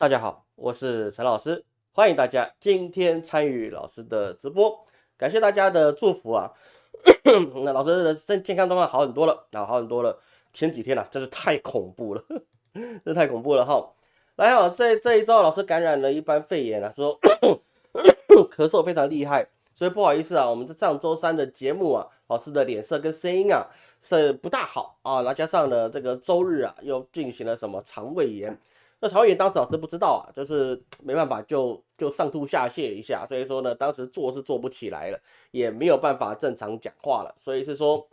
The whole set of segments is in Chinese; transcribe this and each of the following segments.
大家好，我是陈老师，欢迎大家今天参与老师的直播，感谢大家的祝福啊。那老师的身健康状况好很多了啊，好很多了。前几天啊，真是太恐怖了，这太恐怖了哈。来好，这这一周老师感染了一般肺炎啊，说 咳嗽非常厉害，所以不好意思啊，我们这上周三的节目啊，老师的脸色跟声音啊是不大好啊，那加上呢这个周日啊又进行了什么肠胃炎。那曹炎当时老师不知道啊，就是没办法就就上吐下泻一下，所以说呢，当时做是做不起来了，也没有办法正常讲话了，所以是说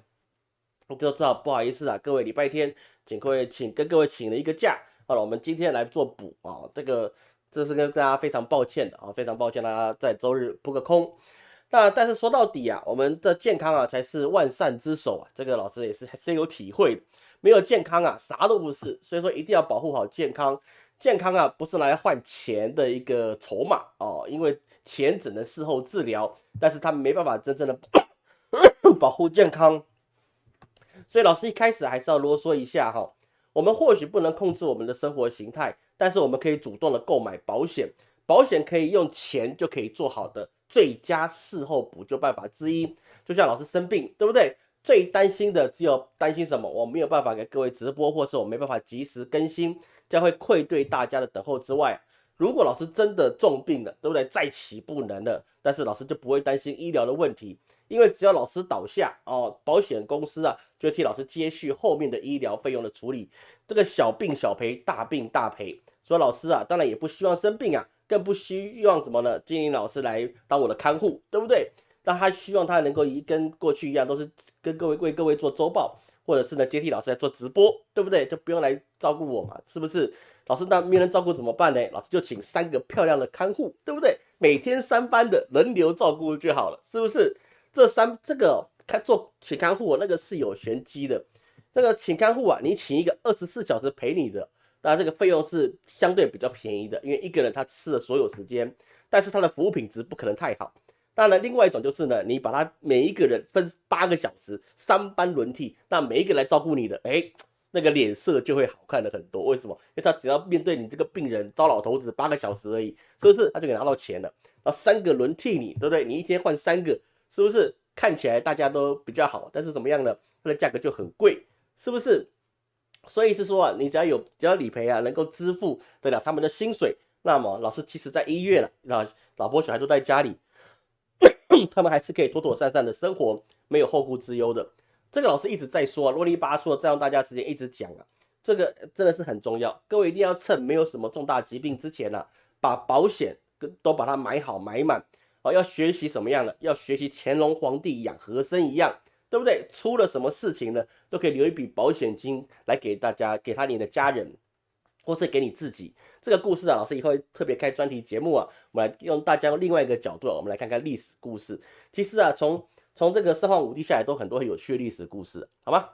就知道不好意思啊，各位礼拜天请各位请跟各位请了一个假，好了，我们今天来做补啊，这个这是跟大家非常抱歉的啊，非常抱歉大家在周日扑个空。那但是说到底啊，我们的健康啊才是万善之首啊，这个老师也是深有体会。没有健康啊，啥都不是。所以说一定要保护好健康。健康啊，不是来换钱的一个筹码哦，因为钱只能事后治疗，但是他没办法真正的 保护健康。所以老师一开始还是要啰嗦一下哈。我们或许不能控制我们的生活形态，但是我们可以主动的购买保险。保险可以用钱就可以做好的最佳事后补救办法之一。就像老师生病，对不对？最担心的只有担心什么？我没有办法给各位直播，或是我没办法及时更新，将会愧对大家的等候之外。如果老师真的重病了，对不对？再起不能了，但是老师就不会担心医疗的问题，因为只要老师倒下哦，保险公司啊就会替老师接续后面的医疗费用的处理。这个小病小赔，大病大赔。所以老师啊，当然也不希望生病啊，更不希望什么呢？经营老师来当我的看护，对不对？那他希望他能够一跟过去一样，都是跟各位为各位做周报，或者是呢接替老师来做直播，对不对？就不用来照顾我嘛，是不是？老师那没人照顾怎么办呢？老师就请三个漂亮的看护，对不对？每天三班的轮流照顾就好了，是不是？这三这个看做请看护，那个是有玄机的。那个请看护啊，你请一个二十四小时陪你的，当然这个费用是相对比较便宜的，因为一个人他吃了所有时间，但是他的服务品质不可能太好。当然，另外一种就是呢，你把他每一个人分八个小时，三班轮替，那每一个来照顾你的，哎，那个脸色就会好看的很多。为什么？因为他只要面对你这个病人，糟老头子八个小时而已，是不是？他就可以拿到钱了。然后三个轮替你，对不对？你一天换三个，是不是？看起来大家都比较好，但是怎么样呢？它的价格就很贵，是不是？所以是说啊，你只要有只要理赔啊，能够支付得了他们的薪水，那么老师其实在医院了，老老婆小孩都在家里。他们还是可以妥妥善善的生活，没有后顾之忧的。这个老师一直在说啊，啰里吧嗦，占用大家时间一直讲啊，这个真的是很重要。各位一定要趁没有什么重大疾病之前呢，把保险跟都把它买好买满。哦，要学习什么样的？要学习乾隆皇帝养和珅一样，对不对？出了什么事情呢，都可以留一笔保险金来给大家，给他你的家人。或是给你自己这个故事啊，老师以后特别开专题节目啊，我们来用大家另外一个角度啊，我们来看看历史故事。其实啊，从从这个四皇五帝下来，都很多有趣的历史故事，好吗？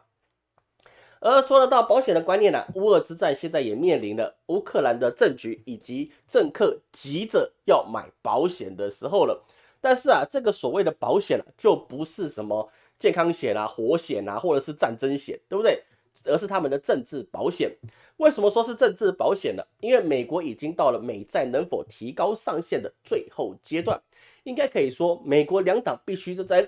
而说得到保险的观念呢，乌俄之战现在也面临了乌克兰的政局以及政客急着要买保险的时候了。但是啊，这个所谓的保险啊，就不是什么健康险啊、活险啊，或者是战争险，对不对？而是他们的政治保险。为什么说是政治保险呢？因为美国已经到了美债能否提高上限的最后阶段，应该可以说，美国两党必须就在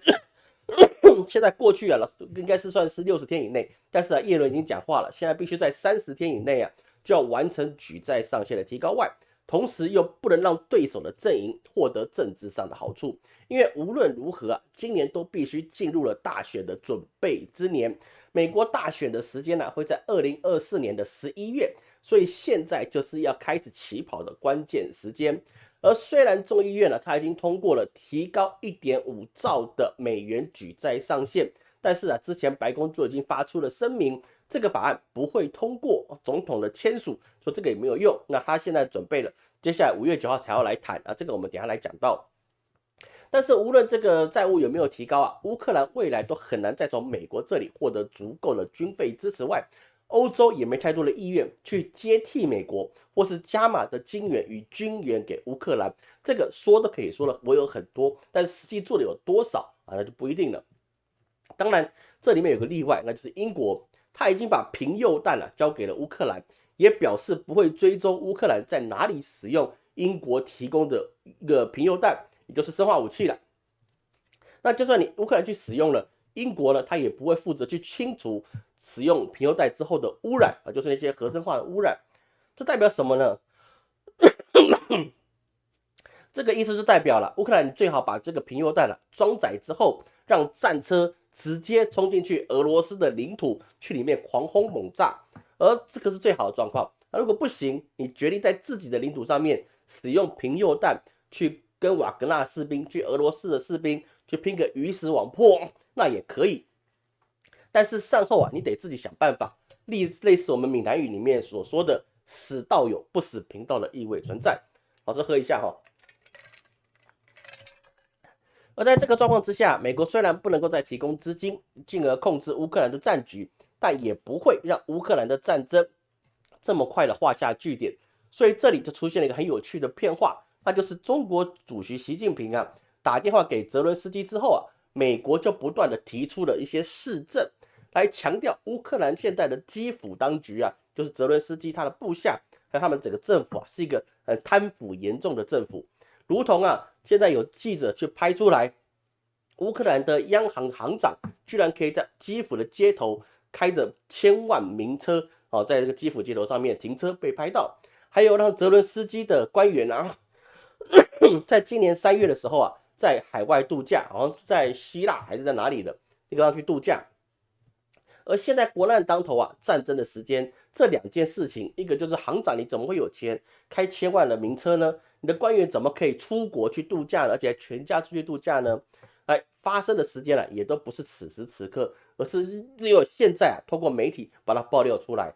现在过去啊，应该是算是六十天以内，但是啊，叶伦已经讲话了，现在必须在三十天以内啊，就要完成举债上限的提高外，同时又不能让对手的阵营获得政治上的好处，因为无论如何，今年都必须进入了大选的准备之年。美国大选的时间呢，会在二零二四年的十一月，所以现在就是要开始起跑的关键时间。而虽然众议院呢，它已经通过了提高一点五兆的美元举债上限，但是啊，之前白宫就已经发出了声明，这个法案不会通过总统的签署，说这个也没有用。那他现在准备了，接下来五月九号才要来谈啊，这个我们等下来讲到。但是无论这个债务有没有提高啊，乌克兰未来都很难再从美国这里获得足够的军费支持外，欧洲也没太多的意愿去接替美国或是加码的金元与军援给乌克兰。这个说都可以说了，我有很多，但实际做的有多少啊，那就不一定了。当然，这里面有个例外，那就是英国，他已经把平铀弹啊交给了乌克兰，也表示不会追踪乌克兰在哪里使用英国提供的一个平铀弹，也就是生化武器了。那就算你乌克兰去使用了，英国呢，他也不会负责去清除使用平铀弹之后的污染啊，就是那些核生化的污染。这代表什么呢？这个意思是代表了乌克兰最好把这个平铀弹啊装载之后，让战车直接冲进去俄罗斯的领土，去里面狂轰猛炸，而这个是最好的状况。那如果不行，你决定在自己的领土上面使用平铀弹去跟瓦格纳士兵、去俄罗斯的士兵去拼个鱼死网破，那也可以。但是善后啊，你得自己想办法，类类似我们闽南语里面所说的“死道友不死贫道”的意味存在。老师喝一下哈。而在这个状况之下，美国虽然不能够再提供资金，进而控制乌克兰的战局，但也不会让乌克兰的战争这么快的画下句点。所以这里就出现了一个很有趣的变化，那就是中国主席习近平啊打电话给泽伦斯基之后啊，美国就不断的提出了一些市政，来强调乌克兰现在的基辅当局啊，就是泽伦斯基他的部下还有他们整个政府啊，是一个很贪腐严重的政府。如同啊，现在有记者去拍出来，乌克兰的央行行长居然可以在基辅的街头开着千万名车哦，在这个基辅街头上面停车被拍到，还有让泽伦斯基的官员啊，在今年三月的时候啊，在海外度假，好像是在希腊还是在哪里的地方去度假。而现在国难当头啊，战争的时间，这两件事情，一个就是行长你怎么会有钱开千万的名车呢？你的官员怎么可以出国去度假，而且全家出去度假呢？哎，发生的时间呢，也都不是此时此刻，而是只有现在啊，通过媒体把它爆料出来。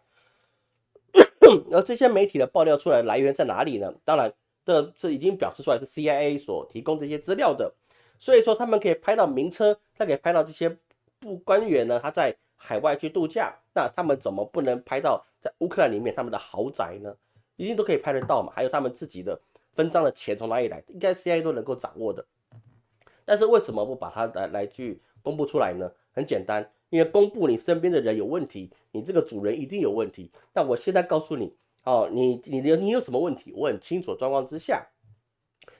而这些媒体的爆料出来来源在哪里呢？当然，这这已经表示出来是 CIA 所提供这些资料的，所以说他们可以拍到名车，他可以拍到这些部官员呢，他在海外去度假，那他们怎么不能拍到在乌克兰里面他们的豪宅呢？一定都可以拍得到嘛？还有他们自己的。分赃的钱从哪里来？应该 CIA 都能够掌握的，但是为什么不把它来来去公布出来呢？很简单，因为公布你身边的人有问题，你这个主人一定有问题。那我现在告诉你，哦，你你的你有什么问题？我很清楚状况之下，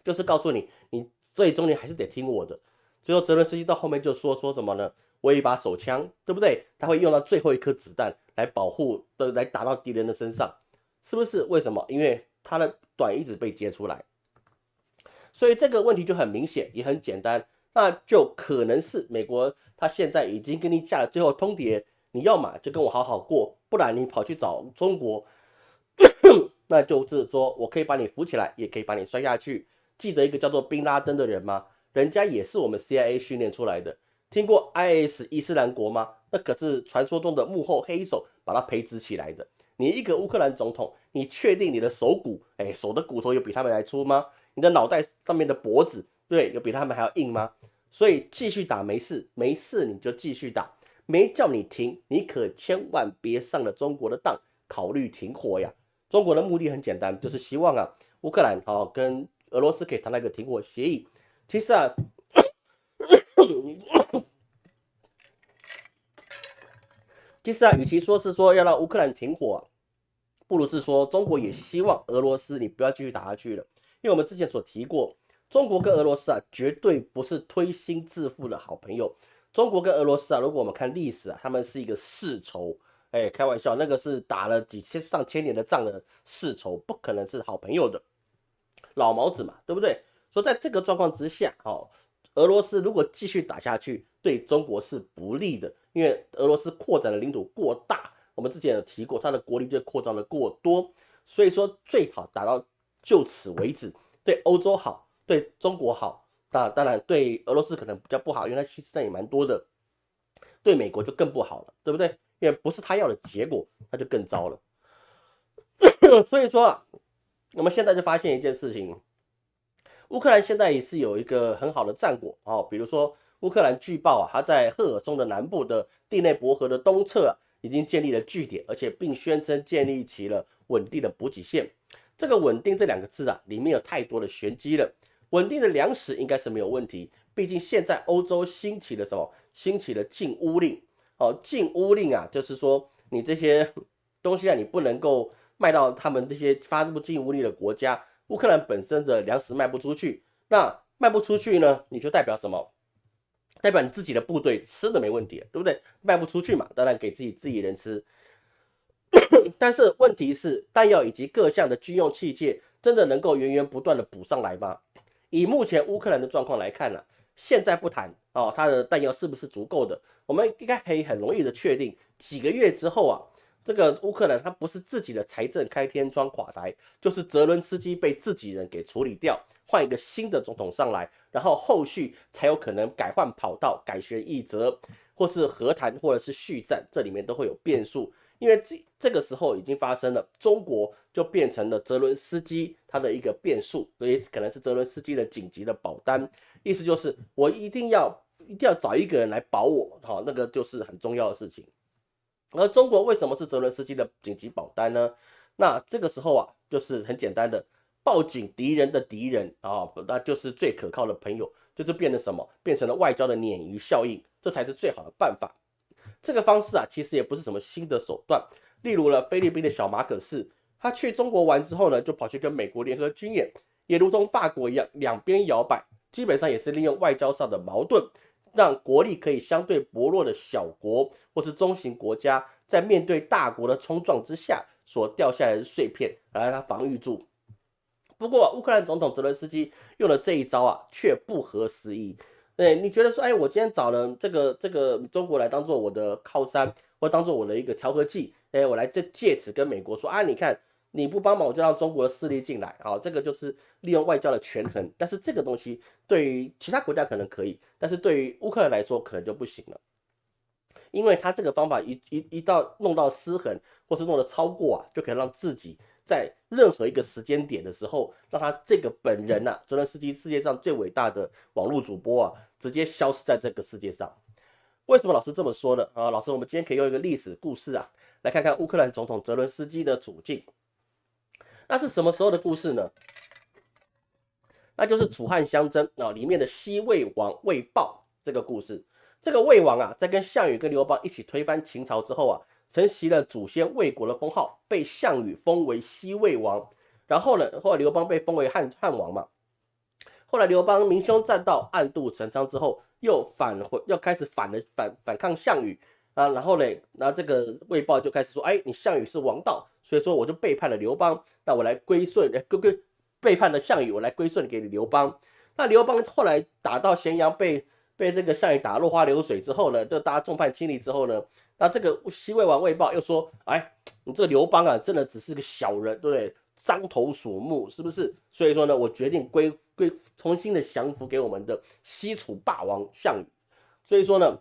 就是告诉你，你最终你还是得听我的。最后泽伦斯基到后面就说说什么呢？我有一把手枪，对不对？他会用到最后一颗子弹来保护的，来打到敌人的身上，是不是？为什么？因为他的。短一直被接出来，所以这个问题就很明显，也很简单，那就可能是美国他现在已经跟你下了最后通牒，你要么就跟我好好过，不然你跑去找中国，那就是说我可以把你扶起来，也可以把你摔下去。记得一个叫做宾拉登的人吗？人家也是我们 CIA 训练出来的。听过 IS 伊斯兰国吗？那可是传说中的幕后黑手把他培植起来的。你一个乌克兰总统，你确定你的手骨，哎，手的骨头有比他们还粗吗？你的脑袋上面的脖子，对，有比他们还要硬吗？所以继续打没事，没事你就继续打，没叫你停，你可千万别上了中国的当，考虑停火呀。中国的目的很简单，就是希望啊，乌克兰啊跟俄罗斯可以谈那个停火协议。其实啊，其实啊，与其说是说要让乌克兰停火。不如是说，中国也希望俄罗斯你不要继续打下去了，因为我们之前所提过，中国跟俄罗斯啊，绝对不是推心置腹的好朋友。中国跟俄罗斯啊，如果我们看历史啊，他们是一个世仇，哎，开玩笑，那个是打了几千上千年的仗的世仇，不可能是好朋友的。老毛子嘛，对不对？说在这个状况之下，哦，俄罗斯如果继续打下去，对中国是不利的，因为俄罗斯扩展的领土过大。我们之前有提过，它的国力就扩张的过多，所以说最好打到就此为止，对欧洲好，对中国好，那当然对俄罗斯可能比较不好，因为它其实也蛮多的，对美国就更不好了，对不对？因为不是他要的结果，那就更糟了。所以说啊，我们现在就发现一件事情，乌克兰现在也是有一个很好的战果哦，比如说乌克兰据报啊，它在赫尔松的南部的第内伯河的东侧啊。已经建立了据点，而且并宣称建立起了稳定的补给线。这个“稳定”这两个字啊，里面有太多的玄机了。稳定的粮食应该是没有问题，毕竟现在欧洲兴起了什么？兴起了禁乌令哦，禁乌令啊，就是说你这些东西啊，你不能够卖到他们这些发布禁乌令的国家。乌克兰本身的粮食卖不出去，那卖不出去呢，你就代表什么？代表你自己的部队吃的没问题，对不对？卖不出去嘛，当然给自己自己人吃。但是问题是，弹药以及各项的军用器械真的能够源源不断的补上来吗？以目前乌克兰的状况来看呢，现在不谈哦，它的弹药是不是足够的？我们应该可以很容易的确定，几个月之后啊。这个乌克兰，他不是自己的财政开天窗垮台，就是泽伦斯基被自己人给处理掉，换一个新的总统上来，然后后续才有可能改换跑道、改弦易辙，或是和谈，或者是续战，这里面都会有变数。因为这这个时候已经发生了，中国就变成了泽伦斯基他的一个变数，所以可能是泽伦斯基的紧急的保单，意思就是我一定要一定要找一个人来保我，好，那个就是很重要的事情。而中国为什么是泽伦斯基的紧急保单呢？那这个时候啊，就是很简单的，报警敌人的敌人啊，那就是最可靠的朋友，就是变成什么？变成了外交的鲶鱼效应，这才是最好的办法。这个方式啊，其实也不是什么新的手段。例如了，菲律宾的小马可士，他去中国玩之后呢，就跑去跟美国联合军演，也如同法国一样，两边摇摆，基本上也是利用外交上的矛盾。让国力可以相对薄弱的小国或是中型国家，在面对大国的冲撞之下所掉下来的碎片，来让它防御住。不过，乌克兰总统泽连斯基用了这一招啊，却不合时宜。对，你觉得说，哎，我今天找了这个这个中国来当做我的靠山，或当做我的一个调和剂，哎，我来这借此跟美国说啊，你看。你不帮忙，我就让中国的势力进来啊！这个就是利用外交的权衡。但是这个东西对于其他国家可能可以，但是对于乌克兰来说可能就不行了，因为他这个方法一一一到弄到失衡，或是弄得超过啊，就可以让自己在任何一个时间点的时候，让他这个本人呐，泽连斯基世界上最伟大的网络主播啊，直接消失在这个世界上。为什么老师这么说呢？啊，老师，我们今天可以用一个历史故事啊，来看看乌克兰总统泽伦斯基的处境。那是什么时候的故事呢？那就是楚汉相争啊里面的西魏王魏豹这个故事。这个魏王啊，在跟项羽跟刘邦一起推翻秦朝之后啊，承袭了祖先魏国的封号，被项羽封为西魏王。然后呢，后来刘邦被封为汉汉王嘛。后来刘邦明修栈道，暗度陈仓之后，又返回，又开始反了反反抗项羽。啊，然后嘞，那这个魏豹就开始说，哎，你项羽是王道，所以说我就背叛了刘邦，那我来归顺，归归背叛了项羽，我来归顺给你刘邦。那刘邦后来打到咸阳，被被这个项羽打落花流水之后呢，就大家众叛亲离之后呢，那这个西魏王魏豹又说，哎，你这个刘邦啊，真的只是个小人，对不对？獐头鼠目，是不是？所以说呢，我决定归归重新的降服给我们的西楚霸王项羽。所以说呢。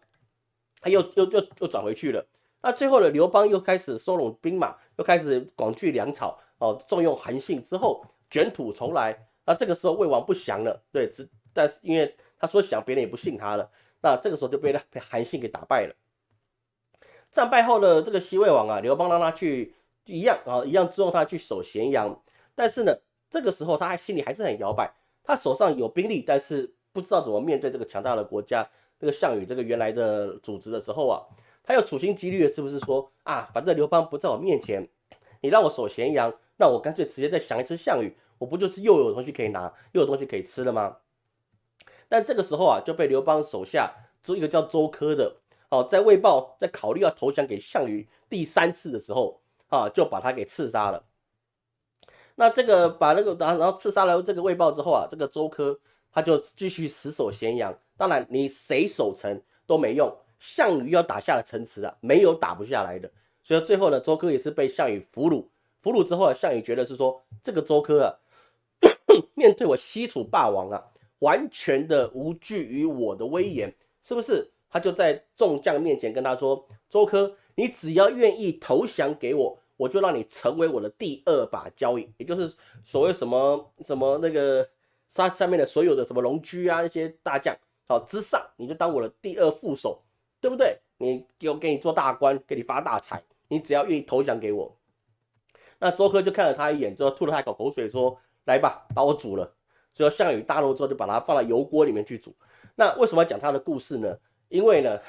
他又又又又转回去了。那最后呢，刘邦又开始收拢兵马，又开始广聚粮草，哦，重用韩信之后，卷土重来。那这个时候魏王不降了，对，只但是因为他说降，别人也不信他了。那这个时候就被他被韩信给打败了。战败后的这个西魏王啊，刘邦让他去一样啊，一样支用他去守咸阳。但是呢，这个时候他还心里还是很摇摆，他手上有兵力，但是不知道怎么面对这个强大的国家。这个项羽这个原来的组织的时候啊，他又处心积虑的，是不是说啊，反正刘邦不在我面前，你让我守咸阳，那我干脆直接再降一次项羽，我不就是又有东西可以拿，又有东西可以吃了吗？但这个时候啊，就被刘邦手下周一个叫周科的哦，在魏豹在考虑要投降给项羽第三次的时候啊，就把他给刺杀了。那这个把那个然后然后刺杀了这个魏豹之后啊，这个周科他就继续死守咸阳。当然，你谁守城都没用。项羽要打下了城池啊，没有打不下来的。所以最后呢，周科也是被项羽俘虏。俘虏之后啊，项羽觉得是说，这个周科啊，面对我西楚霸王啊，完全的无惧于我的威严，是不是？他就在众将面前跟他说：“周科，你只要愿意投降给我，我就让你成为我的第二把交椅，也就是所谓什么什么那个杀上面的所有的什么龙驹啊那些大将。”好之上，你就当我的第二副手，对不对？你给我给你做大官，给你发大财，你只要愿意投降给我。那周科就看了他一眼，之后吐了他一口口水，说：“来吧，把我煮了。”所以项羽大怒之后，就把他放到油锅里面去煮。那为什么要讲他的故事呢？因为呢，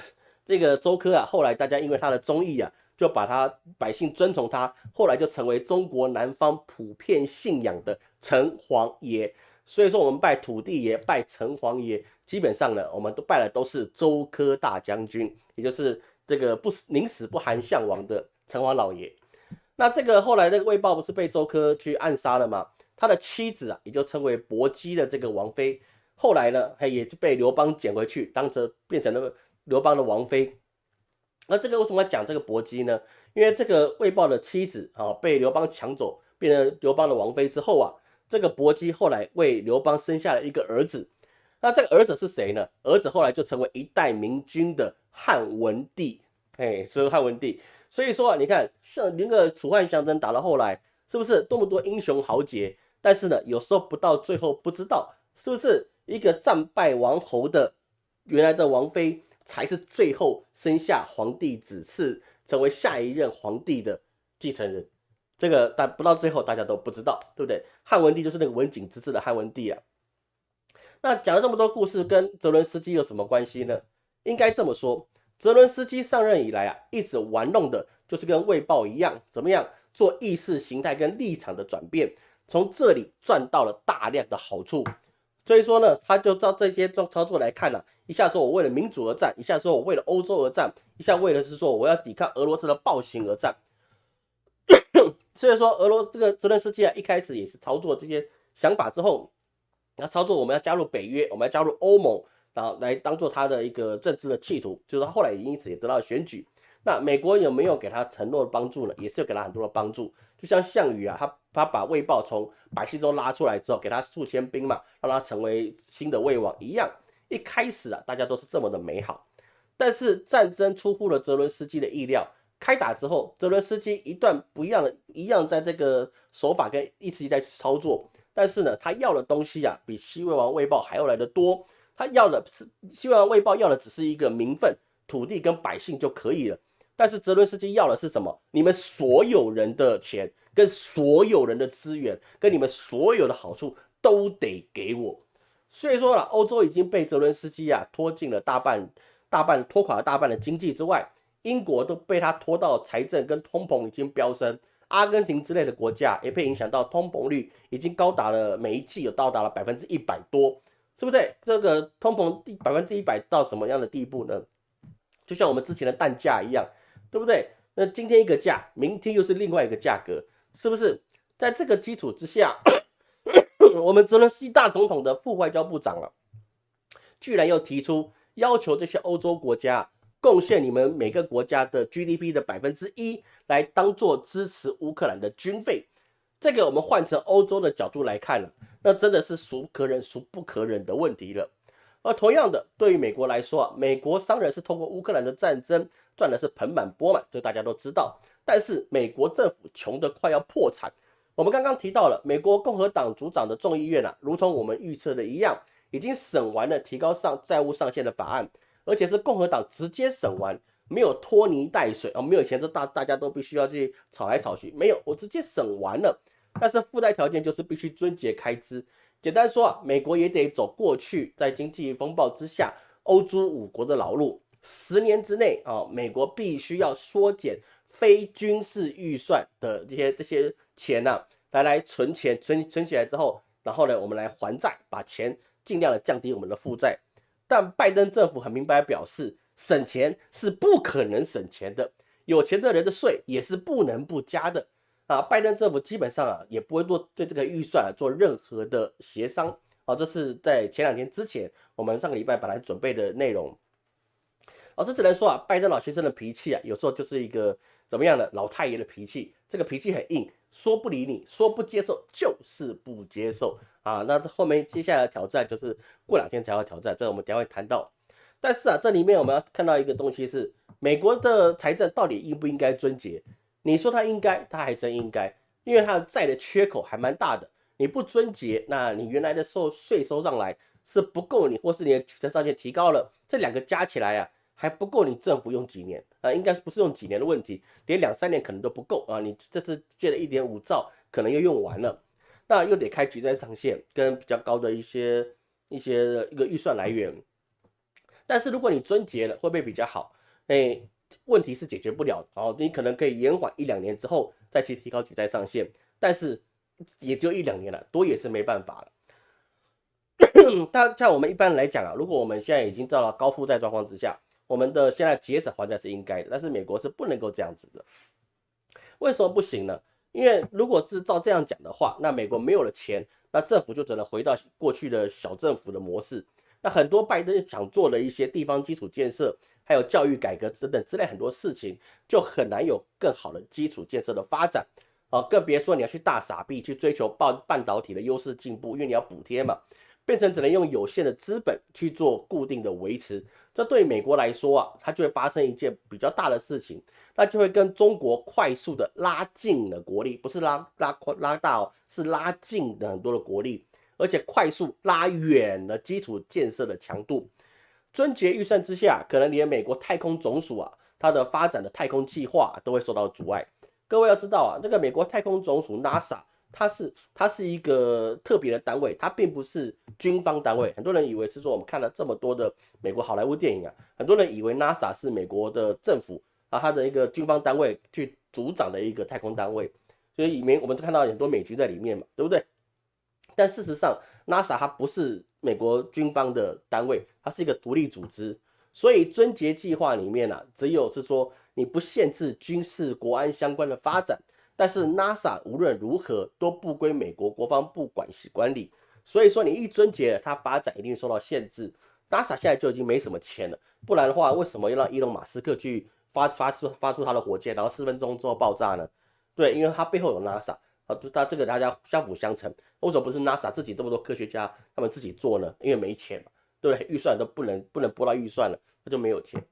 这个周科啊，后来大家因为他的忠义啊，就把他百姓尊崇他，后来就成为中国南方普遍信仰的城隍爷。所以说我们拜土地爷、拜城隍爷，基本上呢，我们都拜的都是周科大将军，也就是这个不死宁死不寒项王的城隍老爷。那这个后来那个魏豹不是被周科去暗杀了吗？他的妻子啊，也就称为薄姬的这个王妃，后来呢，嘿也是被刘邦捡回去，当着变成了刘邦的王妃。那这个为什么要讲这个薄姬呢？因为这个魏豹的妻子啊，被刘邦抢走，变成刘邦的王妃之后啊。这个薄姬后来为刘邦生下了一个儿子，那这个儿子是谁呢？儿子后来就成为一代明君的汉文帝，哎，所以汉文帝。所以说啊，你看像那个楚汉相争打到后来，是不是多么多英雄豪杰？但是呢，有时候不到最后不知道是不是一个战败王侯的原来的王妃才是最后生下皇帝子嗣，成为下一任皇帝的继承人。这个但不到最后大家都不知道，对不对？汉文帝就是那个文景之治的汉文帝啊。那讲了这么多故事，跟泽伦斯基有什么关系呢？应该这么说，泽伦斯基上任以来啊，一直玩弄的就是跟卫报一样，怎么样做意识形态跟立场的转变，从这里赚到了大量的好处。所以说呢，他就照这些操操作来看呢，一下说我为了民主而战，一下说我为了欧洲而战，一下为了是说我要抵抗俄罗斯的暴行而战。所以说，俄罗斯这个泽连斯基啊，一开始也是操作这些想法之后，那操作我们要加入北约，我们要加入欧盟，然后来当做他的一个政治的企图。就是他后来也因此也得到了选举。那美国有没有给他承诺的帮助呢？也是有给他很多的帮助。就像项羽啊，他他把魏豹从百姓中拉出来之后，给他数千兵马，让他成为新的魏王一样。一开始啊，大家都是这么的美好。但是战争出乎了泽伦斯基的意料。开打之后，泽伦斯基一段不一样的，一样在这个手法跟一直在操作，但是呢，他要的东西啊，比西魏王魏豹还要来的多。他要的是西魏王魏豹要的只是一个名分、土地跟百姓就可以了，但是泽伦斯基要的是什么？你们所有人的钱、跟所有人的资源、跟你们所有的好处都得给我。所以说了，欧洲已经被泽伦斯基啊拖进了大半、大半拖垮了大半的经济之外。英国都被他拖到财政跟通膨已经飙升，阿根廷之类的国家也被影响到通膨率已经高达了每一季有到达了百分之一百多，是不是？这个通膨百分之一百到什么样的地步呢？就像我们之前的蛋价一样，对不对？那今天一个价，明天又是另外一个价格，是不是？在这个基础之下，我们泽连斯大总统的副外交部长了，居然又提出要求这些欧洲国家。贡献你们每个国家的 GDP 的百分之一来当做支持乌克兰的军费，这个我们换成欧洲的角度来看了，那真的是孰可忍孰不可忍的问题了。而同样的，对于美国来说啊，美国商人是通过乌克兰的战争赚的是盆满钵满，这大家都知道。但是美国政府穷得快要破产。我们刚刚提到了美国共和党主掌的众议院啊，如同我们预测的一样，已经审完了提高上债务上限的法案。而且是共和党直接审完，没有拖泥带水啊，没有钱，这大大家都必须要去吵来吵去，没有，我直接审完了。但是附带条件就是必须遵节开支。简单说啊，美国也得走过去在经济风暴之下欧洲五国的老路，十年之内啊，美国必须要缩减非军事预算的这些这些钱呐，来来存钱，存存起来之后，然后呢，我们来还债，把钱尽量的降低我们的负债。但拜登政府很明白表示，省钱是不可能省钱的，有钱的人的税也是不能不加的啊！拜登政府基本上啊，也不会做对这个预算做任何的协商啊。这是在前两天之前，我们上个礼拜本来准备的内容。老师只能说啊，拜登老先生的脾气啊，有时候就是一个怎么样的老太爷的脾气，这个脾气很硬，说不理你，说不接受就是不接受。啊，那这后面接下来的挑战就是过两天才要挑战，这我们等下会谈到。但是啊，这里面我们要看到一个东西是美国的财政到底应不应该遵节？你说它应该，它还真应该，因为它的债的缺口还蛮大的。你不遵节，那你原来的收税收上来是不够你，或是你的取得上限提高了，这两个加起来啊还不够你政府用几年啊？应该不是用几年的问题，连两三年可能都不够啊！你这次借了一点五兆，可能又用完了。那又得开举债上限跟比较高的一些一些一个预算来源，但是如果你遵节了，会不会比较好？哎，问题是解决不了，哦，你可能可以延缓一两年之后再去提高举债上限，但是也就一两年了，多也是没办法了。但像我们一般来讲啊，如果我们现在已经到了高负债状况之下，我们的现在节省还债是应该的，但是美国是不能够这样子的。为什么不行呢？因为如果是照这样讲的话，那美国没有了钱，那政府就只能回到过去的小政府的模式。那很多拜登想做的一些地方基础建设，还有教育改革等等之类很多事情，就很难有更好的基础建设的发展啊，更别说你要去大傻逼去追求半半导体的优势进步，因为你要补贴嘛。变成只能用有限的资本去做固定的维持，这对美国来说啊，它就会发生一件比较大的事情，那就会跟中国快速的拉近了国力，不是拉拉扩拉大哦，是拉近的很多的国力，而且快速拉远了基础建设的强度。春节预算之下，可能连美国太空总署啊，它的发展的太空计划都会受到阻碍。各位要知道啊，这个美国太空总署 NASA。它是它是一个特别的单位，它并不是军方单位。很多人以为是说，我们看了这么多的美国好莱坞电影啊，很多人以为 NASA 是美国的政府啊，它的一个军方单位去组长的一个太空单位，所以里面我们都看到很多美军在里面嘛，对不对？但事实上，NASA 它不是美国军方的单位，它是一个独立组织。所以尊节计划里面呢，只有是说你不限制军事国安相关的发展。但是 NASA 无论如何都不归美国国防部管辖管理，所以说你一终结，它发展一定受到限制。NASA 现在就已经没什么钱了，不然的话，为什么要让伊隆马斯克去发发出发出他的火箭，然后四分钟之后爆炸呢？对，因为它背后有 NASA 啊，它这个大家相辅相成。为什么不是 NASA 自己这么多科学家他们自己做呢？因为没钱嘛，对不对？预算都不能不能拨到预算了，那就没有钱。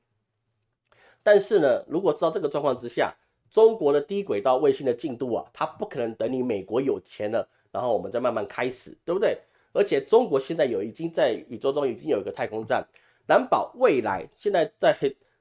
但是呢，如果知道这个状况之下，中国的低轨道卫星的进度啊，它不可能等你美国有钱了，然后我们再慢慢开始，对不对？而且中国现在有已经在宇宙中已经有一个太空站，难保未来现在在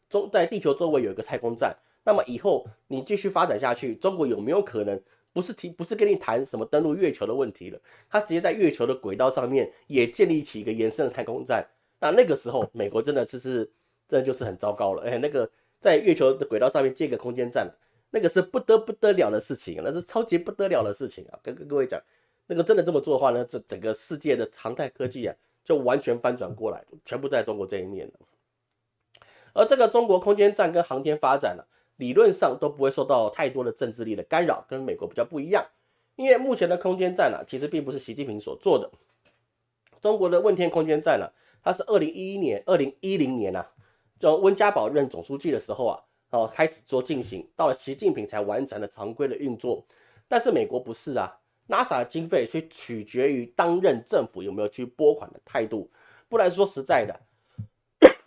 中在地球周围有一个太空站，那么以后你继续发展下去，中国有没有可能不是提不是跟你谈什么登陆月球的问题了？他直接在月球的轨道上面也建立起一个延伸的太空站，那那个时候 美国真的就是这就是很糟糕了，哎，那个在月球的轨道上面建个空间站。那个是不得不得了的事情，那是超级不得了的事情啊！跟跟各位讲，那个真的这么做的话呢，这整个世界的航太科技啊，就完全翻转过来，全部在中国这一面了。而这个中国空间站跟航天发展呢，理论上都不会受到太多的政治力的干扰，跟美国比较不一样。因为目前的空间站呢，其实并不是习近平所做的。中国的问天空间站呢，它是二零一一年、二零一零年啊，就温家宝任总书记的时候啊。哦，开始做进行，到了习近平才完成了常规的运作。但是美国不是啊，NASA 的经费却取决于当任政府有没有去拨款的态度。不然说实在的，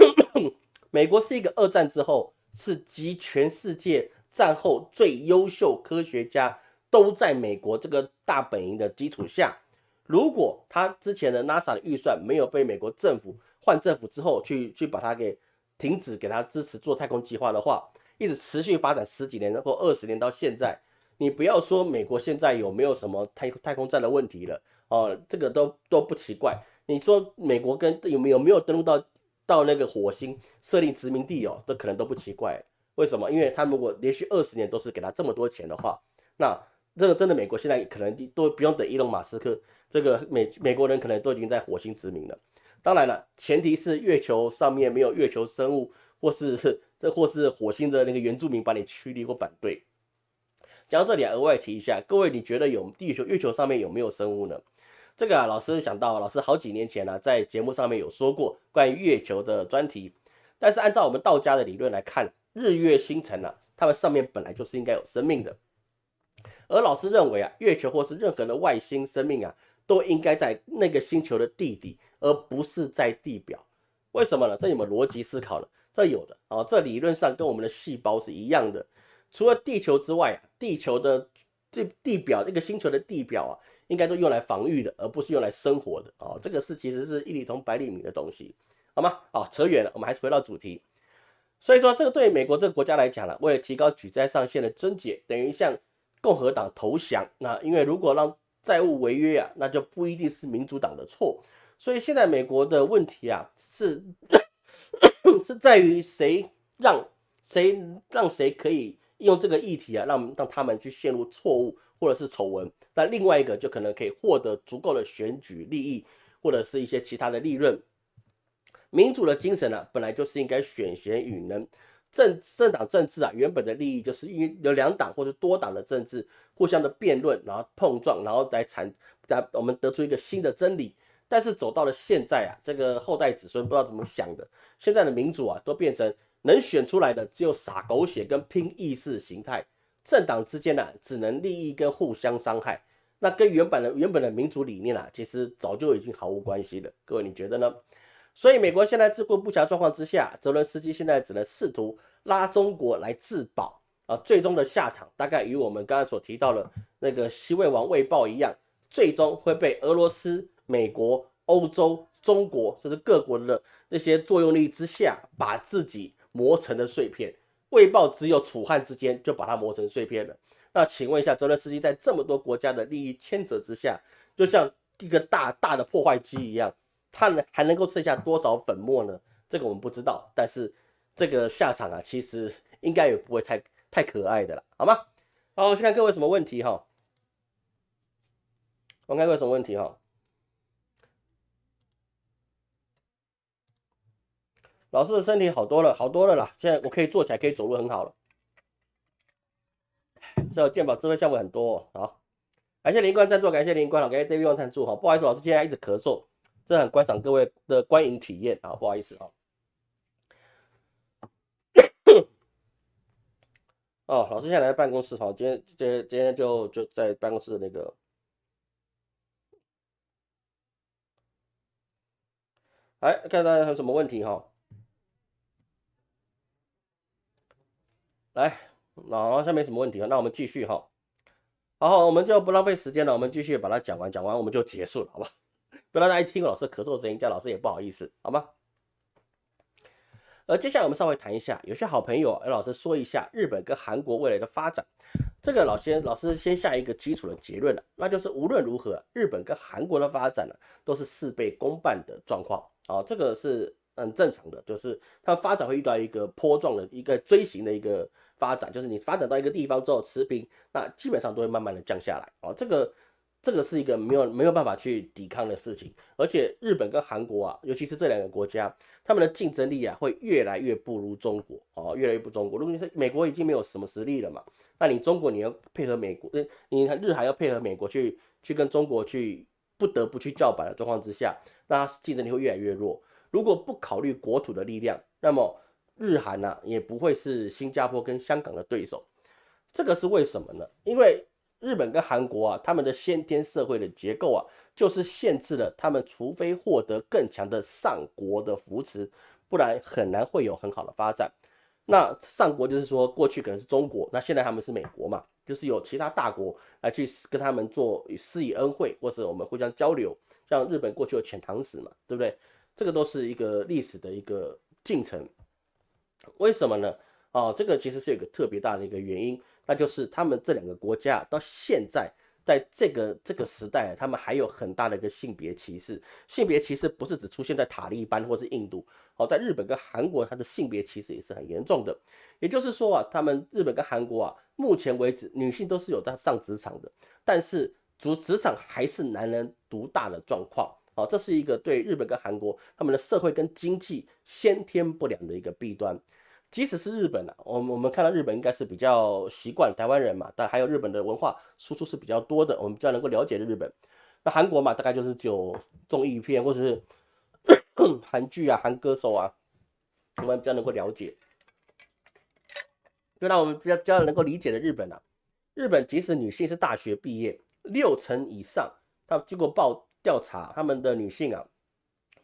美国是一个二战之后是集全世界战后最优秀科学家都在美国这个大本营的基础下，如果他之前的 NASA 的预算没有被美国政府换政府之后去去把它给。停止给他支持做太空计划的话，一直持续发展十几年或二十年到现在，你不要说美国现在有没有什么太太空站的问题了哦，这个都都不奇怪。你说美国跟有没有没有登陆到到那个火星设立殖民地哦，这可能都不奇怪。为什么？因为他如果连续二十年都是给他这么多钱的话，那这个真的美国现在可能都不用等伊隆马斯克，这个美美国人可能都已经在火星殖民了。当然了，前提是月球上面没有月球生物，或是这或是火星的那个原住民把你驱离或反对。讲到这里，额外提一下，各位，你觉得有地球月球上面有没有生物呢？这个啊，老师想到，老师好几年前呢，在节目上面有说过关于月球的专题。但是按照我们道家的理论来看，日月星辰呢，它们上面本来就是应该有生命的。而老师认为啊，月球或是任何的外星生命啊。都应该在那个星球的地底，而不是在地表。为什么呢？这有没有逻辑思考了？这有的啊。这理论上跟我们的细胞是一样的。除了地球之外啊，地球的这地表这个星球的地表啊，应该都用来防御的，而不是用来生活的啊。这个是其实是一粒铜百里米的东西，好吗？啊，扯远了，我们还是回到主题。所以说，这个对美国这个国家来讲呢，为了提高举债上限的终结，等于向共和党投降。那因为如果让债务违约啊，那就不一定是民主党的错。所以现在美国的问题啊，是 是在于谁让谁让谁可以用这个议题啊，让让他们去陷入错误或者是丑闻。那另外一个就可能可以获得足够的选举利益，或者是一些其他的利润。民主的精神呢，本来就是应该选贤与能。政政党政治啊，原本的利益就是因为有两党或者多党的政治互相的辩论，然后碰撞，然后再产，我们得出一个新的真理。但是走到了现在啊，这个后代子孙不知道怎么想的，现在的民主啊，都变成能选出来的只有撒狗血跟拼意识形态，政党之间呢，只能利益跟互相伤害，那跟原本的原本的民主理念啊，其实早就已经毫无关系了。各位你觉得呢？所以美国现在自顾不暇状况之下，泽伦斯基现在只能试图拉中国来自保啊，最终的下场大概与我们刚刚所提到的那个西魏王魏豹一样，最终会被俄罗斯、美国、欧洲、中国甚至各国的那些作用力之下，把自己磨成了碎片。未报只有楚汉之间就把它磨成碎片了。那请问一下，泽伦斯基在这么多国家的利益牵扯之下，就像一个大大的破坏机一样。他能还能够剩下多少粉末呢？这个我们不知道，但是这个下场啊，其实应该也不会太太可爱的了，好吗？好，我先看各位什么问题哈。我看各位什么问题哈。老师的身体好多了，好多了啦，现在我可以坐起来，可以走路，很好了。是健保智慧项目很多，好，感谢林冠赞助，感谢林冠，感谢 David 赞助，哈，不好意思，老师今天一直咳嗽。这很观赏各位的观影体验啊，不好意思啊。哦，老师现在来办公室哈，今天今天今天就就在办公室那个。哎，看大家有什么问题哈？来，好像没什么问题了，那我们继续哈。好，我们就不浪费时间了，我们继续把它讲完，讲完我们就结束了，好吧？不要大家一听老师咳嗽声音，叫老师也不好意思，好吗？呃，接下来我们稍微谈一下，有些好朋友，老师说一下日本跟韩国未来的发展。这个老先老师先下一个基础的结论了，那就是无论如何，日本跟韩国的发展呢，都是事倍功半的状况。啊，这个是很正常的，就是它发展会遇到一个坡状的一个锥形的一个发展，就是你发展到一个地方之后持平，那基本上都会慢慢的降下来。哦，这个。这个是一个没有没有办法去抵抗的事情，而且日本跟韩国啊，尤其是这两个国家，他们的竞争力啊会越来越不如中国哦，越来越不中国。如果你是美国已经没有什么实力了嘛，那你中国你要配合美国，你日韩要配合美国去去跟中国去不得不去叫板的状况之下，那竞争力会越来越弱。如果不考虑国土的力量，那么日韩呢也不会是新加坡跟香港的对手。这个是为什么呢？因为日本跟韩国啊，他们的先天社会的结构啊，就是限制了他们，除非获得更强的上国的扶持，不然很难会有很好的发展。那上国就是说，过去可能是中国，那现在他们是美国嘛，就是有其他大国来去跟他们做施以恩惠，或是我们互相交流。像日本过去有遣唐使嘛，对不对？这个都是一个历史的一个进程。为什么呢？哦，这个其实是有个特别大的一个原因。那就是他们这两个国家到现在，在这个这个时代，他们还有很大的一个性别歧视。性别歧视不是只出现在塔利班或是印度，哦，在日本跟韩国，它的性别歧视也是很严重的。也就是说啊，他们日本跟韩国啊，目前为止女性都是有在上职场的，但是主职场还是男人独大的状况。哦，这是一个对日本跟韩国他们的社会跟经济先天不良的一个弊端。即使是日本啊，我们我们看到日本应该是比较习惯台湾人嘛，但还有日本的文化输出是比较多的，我们比较能够了解的日本。那韩国嘛，大概就是就综艺片或者是 韩剧啊、韩歌手啊，我们比较能够了解。就让我们比较比较能够理解的日本啊，日本即使女性是大学毕业，六成以上，他经过报调查，他们的女性啊，